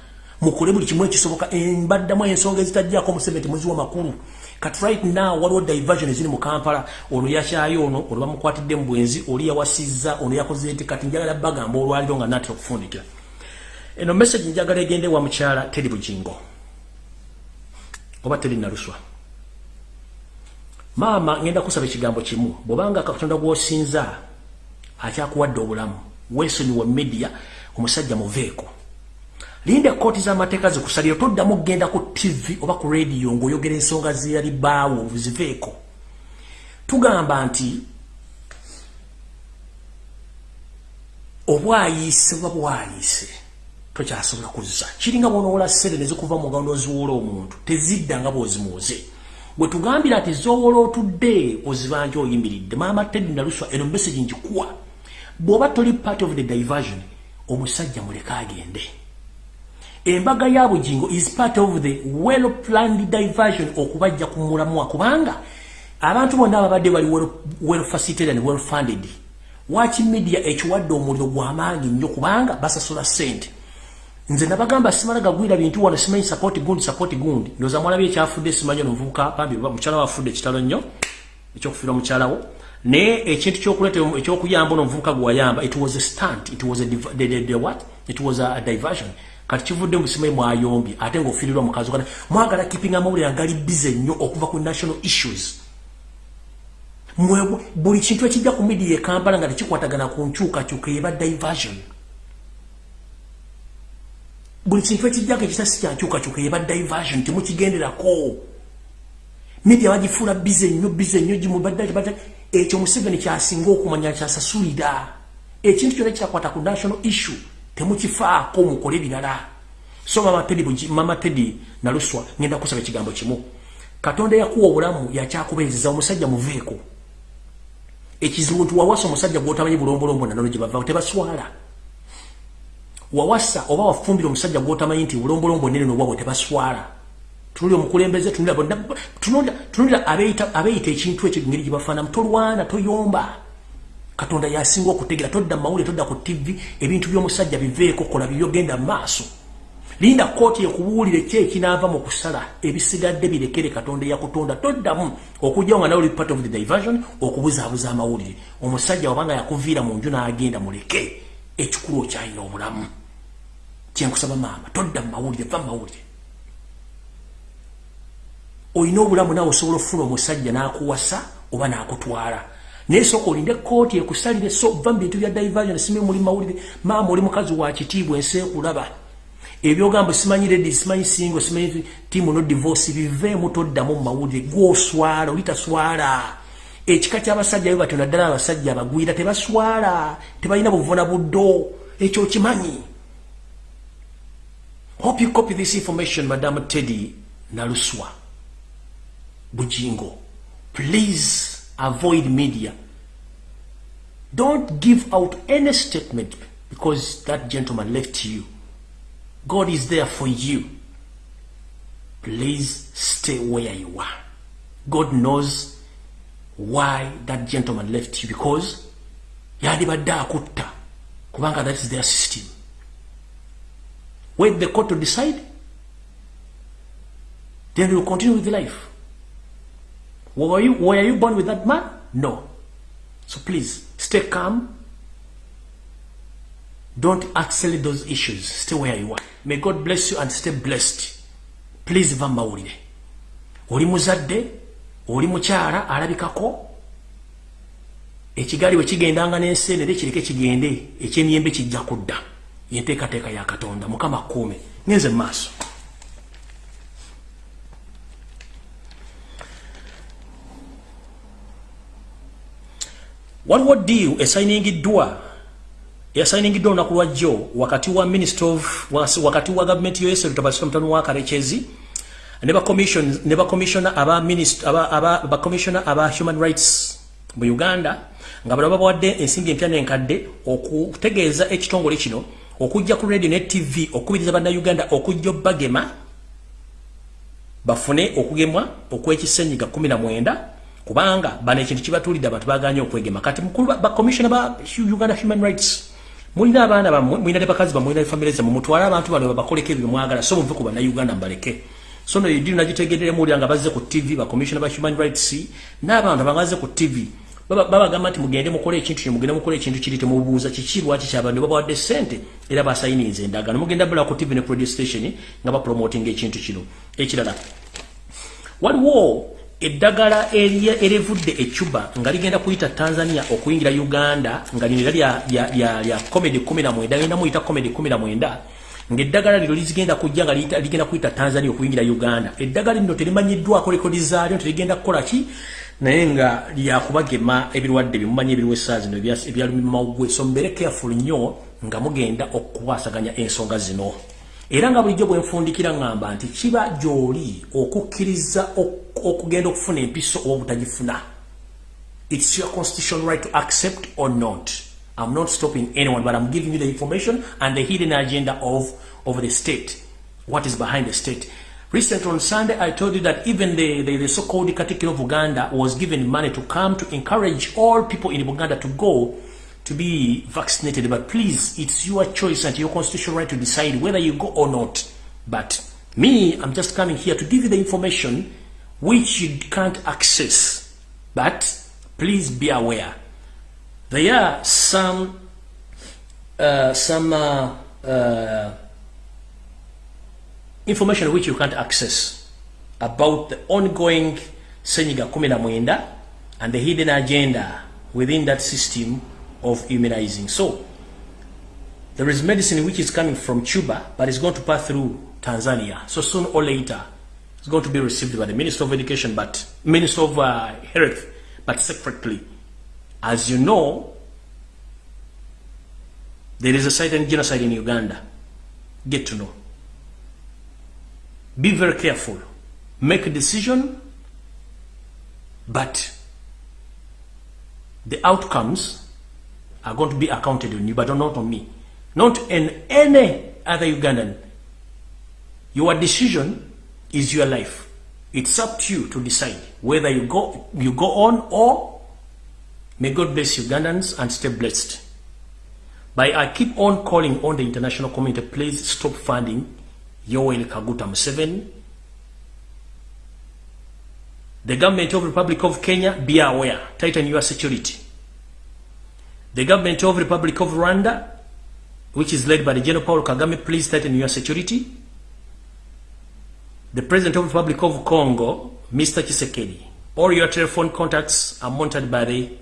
Mukole buli kimu ekisoboka mbaddamu ensonga ezitajjako museveni muziwa makulu kati right now waliwo diversion eziri mu kampala. Ono yakyayo ono ono bamukwatidde mu bwenzi oli yawasizza ono yakoze eti kati njagala bagamba olwaliro nga natera okufundikira. Eno message njagala egende wa mukyala teri bugingo. Oba teri naluswa maama ngenda kusaba ekigambo kimu. Bwobanga katonda gwosinza akyakuwadde obulamu weesonyiwa media omusajja muveeko. Linda kooti z'amateeka zikusalira toddamu kgenda ku tv oba ku rediyo ng'oyogera ensonga zeyali baawo ziveeko. Tugamba nti obwayiise oba bwayiise tokyasobola kuzza. Kiringa bwonowola sere nezikuva mu ngalo noziwoola omuntu tezidda nga bwozimuuze bwe tugambira ati zowola otudde ozibanja oyimiridde maama tedi naluswa eno message njikuwa bw'oba toli part of the diversion omusajja muleka agende. Embaga ya bugingo is part of the well planned diversion okubajja ku mulamwa kubanga abantu bonna ababadde bali well facilitated and well funded. Waki media ekiwadde omuliro gw'amaanyi nnyo kubanga basasula ssente nze nabagamba simala gagwira bintu wano simanyi support gundi support gundi. Ndoza mwala bye kyafudde simanyi no mvuka bambi mukyala wafudde kitalo nnyo ekyokufiira mukyalawo ne ekintu kyokuleta ekyokuyamba no mvuka gwayamba it was a stunt it was a the, the, the what? It was a, a diversion. Kati kivudde mu simanyi mwayombi ate ng'ofiirirwa mukazi kana mwagala keeping amawulire agali bize nnyo okuva ku national issues. Mwe buli kintu ekijja ku media ekampala nga tekikwatagana ku nkyukakyuka eba diversion buli kintu ekijjako ekitasi kyankyukakyuka eba diversion temukigenderako. Media bagifuula bize nnyo bize nnyo gimubadde ekyo museveni kyasinga okumanya kyasasulira ekintu kyona kyakwata ku national issue temukifaako mukole birala so mama tedi naluswa ngenda kusaba ekigambo kimu. Katonda yakuwa obulamu yakyakubeereza omusajja muveeko ekizibu nti wawasa omusajja gwotamanyi bulombolombo nanolo gyebava tebaswala wawasa oba wafumbira omusajja gwotamanyi nti bulombolombo nene nobwabwe tebaswala. Tunulira omukulembeze tunulira abeeyita ekintu ekyo ngeri gyebafaanamu tolwana toyomba katonda yasinga okutegera todda mawulire todda ku tv ebintu by'omusajja biveeko kola bibyogenda maaso linda kooti ekubuulire ki ekinaava mu kusala ebisigadde birekere katonda eyakutonda. Toddamu okujjawo nga nawe part of the diversion okubuzaabuza amawulire. Omusajja wabanga yakuviira mu nju n'agenda muleke ekikulu okyalina obulamu. Kyenkusaba maama todda mu mawulire va mu mawulire. Olina obulamu naawe osobola okufuna omusajja n'akuwasa oba n'akutwala. Naye sooka olinde kooti ekusalire so va mu bintu bya diversion simi muli mawulire. Maama oli mukazi wa kitiibwa ensi ekulaba. Ebyogambo simanyi redi simanyi singo simanyi timu no divorce biveemu toddamu mu mawulire. Gwoswala oli taswala ekika ky'abasajja byo batyo naddala abasajja abagwira tebaswala tebalina buvuna buddo. Ekyo kimanyi hope you copy this information madam teddy naluswa. Bujingo please avoid media. Don't give out any statement because that gentleman left you. God is there for you. Please stay where you are. God knows why that gentleman left you because yalibadde akutta kubanga that is their system. Wait the court to decide, then will continue with life. Were you, were you born with that man? No. So please, stay calm, Don't accelerate those issues. Stay where you are. May God bless you and stay blessed. Please va mawulire. Oli muzadde, oli mukyala alabikako. Ekigali we kigendanga n'enseenere kireke kigende, eky'emiyembe kijja kudda. Yenteekateeka ya Katonda, Mukama kuume. Ngenze mu maaso. Waliwo deal esayiningiddwa yasayiningiddwa olunaku lwajjo wakati wa minister of wakati wa gavumenti yoyese lutabasika mutano wa kalekezi ne bakomishona aba bakomishona aba human rights. Mu uganda nga bano babawadde ensimbi empya n'enkadde okutegeeza ekitongole kino okujja ku radio ne tv okubiriza bannayuganda okujja obbagema bafune okugemwa okwekisenyiga 19 kubanga bano ekintu kibatulidde abantu baganye okwegema. Kati mukulu bakomishona ba uganda human rights mulina abaana bammwe mulina ne bakazi bammwe mulina famire zammwe mutwale abantu bano babakoleko ebyo mwagala so muve ku bannayuganda mbaleke so no yidiri nagitegerere mulya nga bazze ku tv bacommissiona ba human rights. N'abantu bangaze ku tv babagamba nti mugende mukole ekintu mugende mukole ekintu kiri temubuuza kiki lwaki kyabantu babawadde sente era basayiniza endagano mugenda bula ku tv ne radio station nga bapromoting ekintu kino ekirala waliwo eddagala erevudde ecuba nga ligenda kuyita tanzania okuyingira uganda nga lino era lya comedy 19 genda muyita comedy 19 ngaeddagala lino lizigenda kujja nga ligenda kuyita tanzania okuyingira uganda. Eddagala lino terimanyiddwako rekodi zaalyo terigenda kukola ki? Naye nga lyakubagema ebirwadde byemumanyi ebiriwo essaa zino ebyalumimawugwe so mbeere careful nnyo nga mugenda okukwasaganya ensonga zino. Era nga bulijjo bwenfundikira ŋŋamba nti kiba gy'oli okukkiriza okugenda okufuna empiso oba obutagifuna. It's your constitutional right to accept or not i'm not stopping anyone but i'm giving you the information and the hidden agenda of, of the state what is behind the state recently on sunday i told you that even the, the, the so-called katikiro of uganda was given money to come to encourage all people in uganda to go to be vaccinated, but please, it's your choice and your constitutional right to decide whether you go or not. But me, I'm just coming here to give you the information which you can't access. But please be aware. There are some uh, some uh, uh, information which you can't access about the ongoing Senyiga Kumina and the hidden agenda within that system of immunizing. So, there is medicine which is coming from Cuba, but it's going to pass through Tanzania. So soon or later, it's going to be received by the Minister of Education, but Minister of uh, Health, but separately. As you know, there is a silent genocide in Uganda. Get to know. Be very careful. Make a decision, but the outcomes are going to be accounted on you, but not on me. Not in any other Ugandan. Your decision is your life. It's up to you to decide whether you go, you go on or may God bless Ugandans and stay blessed. But I keep on calling on the international community, please stop funding Yoweri Kaguta Museveni. The government of the Republic of Kenya, be aware, tighten your security. The government of Republic of Rwanda, which is led by the General Paul Kagame, please tighten your security. The President of the Republic of Congo, Mr. Chisekedi, all your telephone contacts are monitored by the,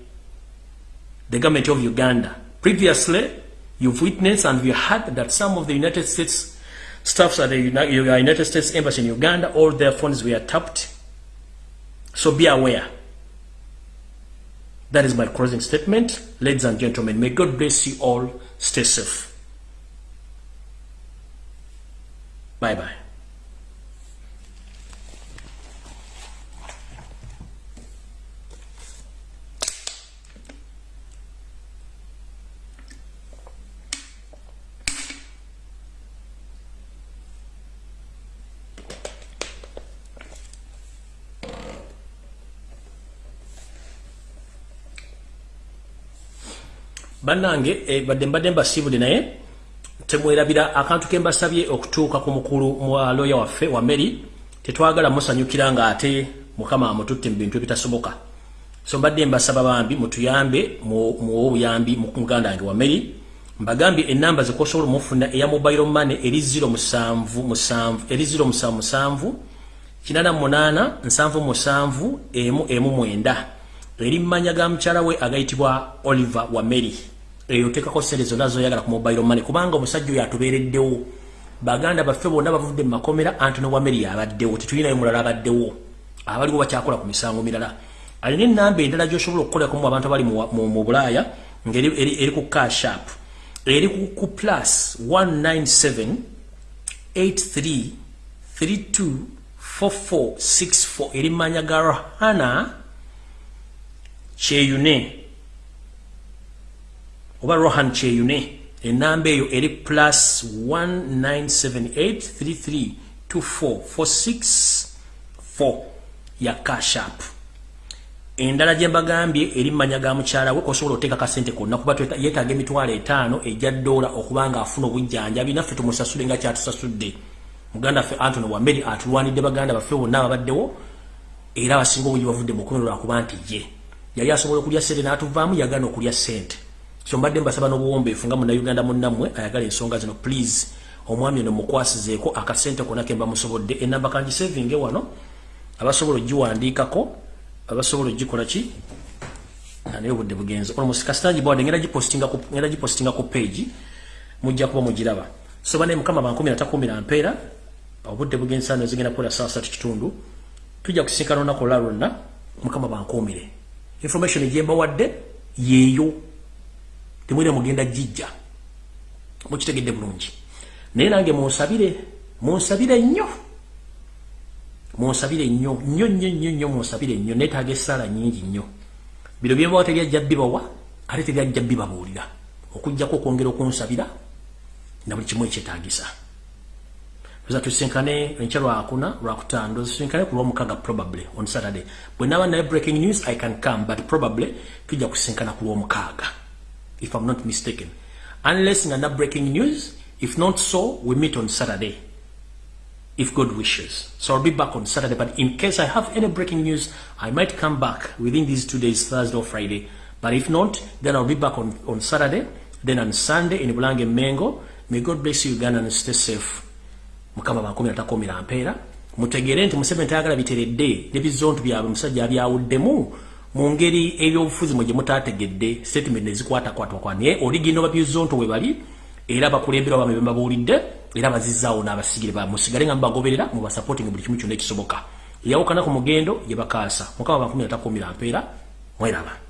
the government of Uganda. Previously, you've witnessed and you heard that some of the United States staffs at the United States Embassy in Uganda, all their phones were tapped. So be aware. That is my closing statement. Ladies and gentlemen, may God bless you all. Stay safe. Bye-bye. Bannange e, badde mbadde mbasiibudde naye temwerabira akantu ke mbasabye okutuuka ku mukulu mwaloya waffe wa meri tetwagala musanyukira nga ate mukama amututte mu bintu ebitasoboka. So mbadde mbasaba bambi mutuyambe muwe obuyambi muganda wange wa meri mbagambye enamba zekosobola omufuna eya mobile money eri 07 eri 07 kinana munaana nsanvu musanvu emu emu mwenda. Eri mmanya ga mukyala we agayitibwa oliver wa meri eyo tekako sente zonna zoyagala ku mobile money kubanga omusajja oyo atubeereddewo. Baganda baffe bonna bavudde mu makomera antony wameri abaddewo tetulinayo mulala abaddewo. Abaliwo bakyakola ku misango mirala. Alina enamba endala gyosobola okukolerakumu abantu abali mu bulaaya ngaeri ku cashap eri ku plus 197 83 32 4464 eri manya ga rahana kyeyune oba rohan kyeyune enamba eyo eri plus 1978332446 ya cashap endala gyembagambye eri mumanya ga mukyala we kosobola oteeka kasente konna kuba yetaaga emitwalo etaano ejja ddoola okuba nga afuna obujjanjabi naffe tumusasule nga kyatusasudde muganda ffe antony wameri atulwanidde baganda baffe bonna ababaddewo era abasinga obungi bavudde mukomero lwakuba nti ye. Yali asobola okulya sente n'atuvaamu yagana okulya sente so mbadde mbasaba n'obuwombeefu nga munnayuganda munnammwe ayagala ensonga zino please. Omwami ono mukwasizeeko akasente konna ke mba musobodde enamba kangisevinge wano? Abasobola ogiwandiikako abasobola ogikola ki? Naye obudde bugenze. Olmusikasitanagibwade ngenda gipostinga ku page mujja kuba mugiraba. So banaye mukama bankumi natakumira mpeera obudde bugenze sano zigenda kukola saa satu kitundu. Tujja kusinkana olunaku olwa lwonna mukama bankuumire information gyembawadde yeeyo temwine mugenda jijja mukitegedde bulungi. Naye nange munsabire munsabire nnyo. Munsabire nnyo nnyo nnyo nnyo nnyo munsabire nnyo. Neetaaga essaala nnyingi nnyo. Bino byebawa tebyajja bibawa ate tebyajja bibabuulira. Okugjako okwongera okunsabira na buli kimu ekyetaagisa. Tuza tusinkane enkya lwakuna lwakutaano tusinkane ku lwomukaga probably on saturday. Bwe naba naye breaking news i can come but probably tujja kusinkana ku lwomukaaga if i'm not mistaken. Unless nga na breaking news if not so we meet on saturday if god wishes. So i'll be back on saturday but in case i have any breaking news i might come back within these two days thursday or friday. But if not then i'll be back on, on saturday then on sunday in bulange mengo. May god bless you uganda and stay safe. Mukama bankumi natakomera mpeera mutegeere nti museveni tayagala biteredde nebizontu byabwe musajja abyawuddemu mu ngeri ebyobufuzi mwe gye mutategedde statement ezikwatakwatwakwa naye oligino babizonto we bali era bakulembera bamwe bembabuulidde era bazizaawo n'abasigire ba musigale nga mubagoberera mubasupporting buli kimu kyonna ekisoboka. Eyawukana ku mugendo ye bakaasa. Mukama bankumi atakumira mpeera mweraba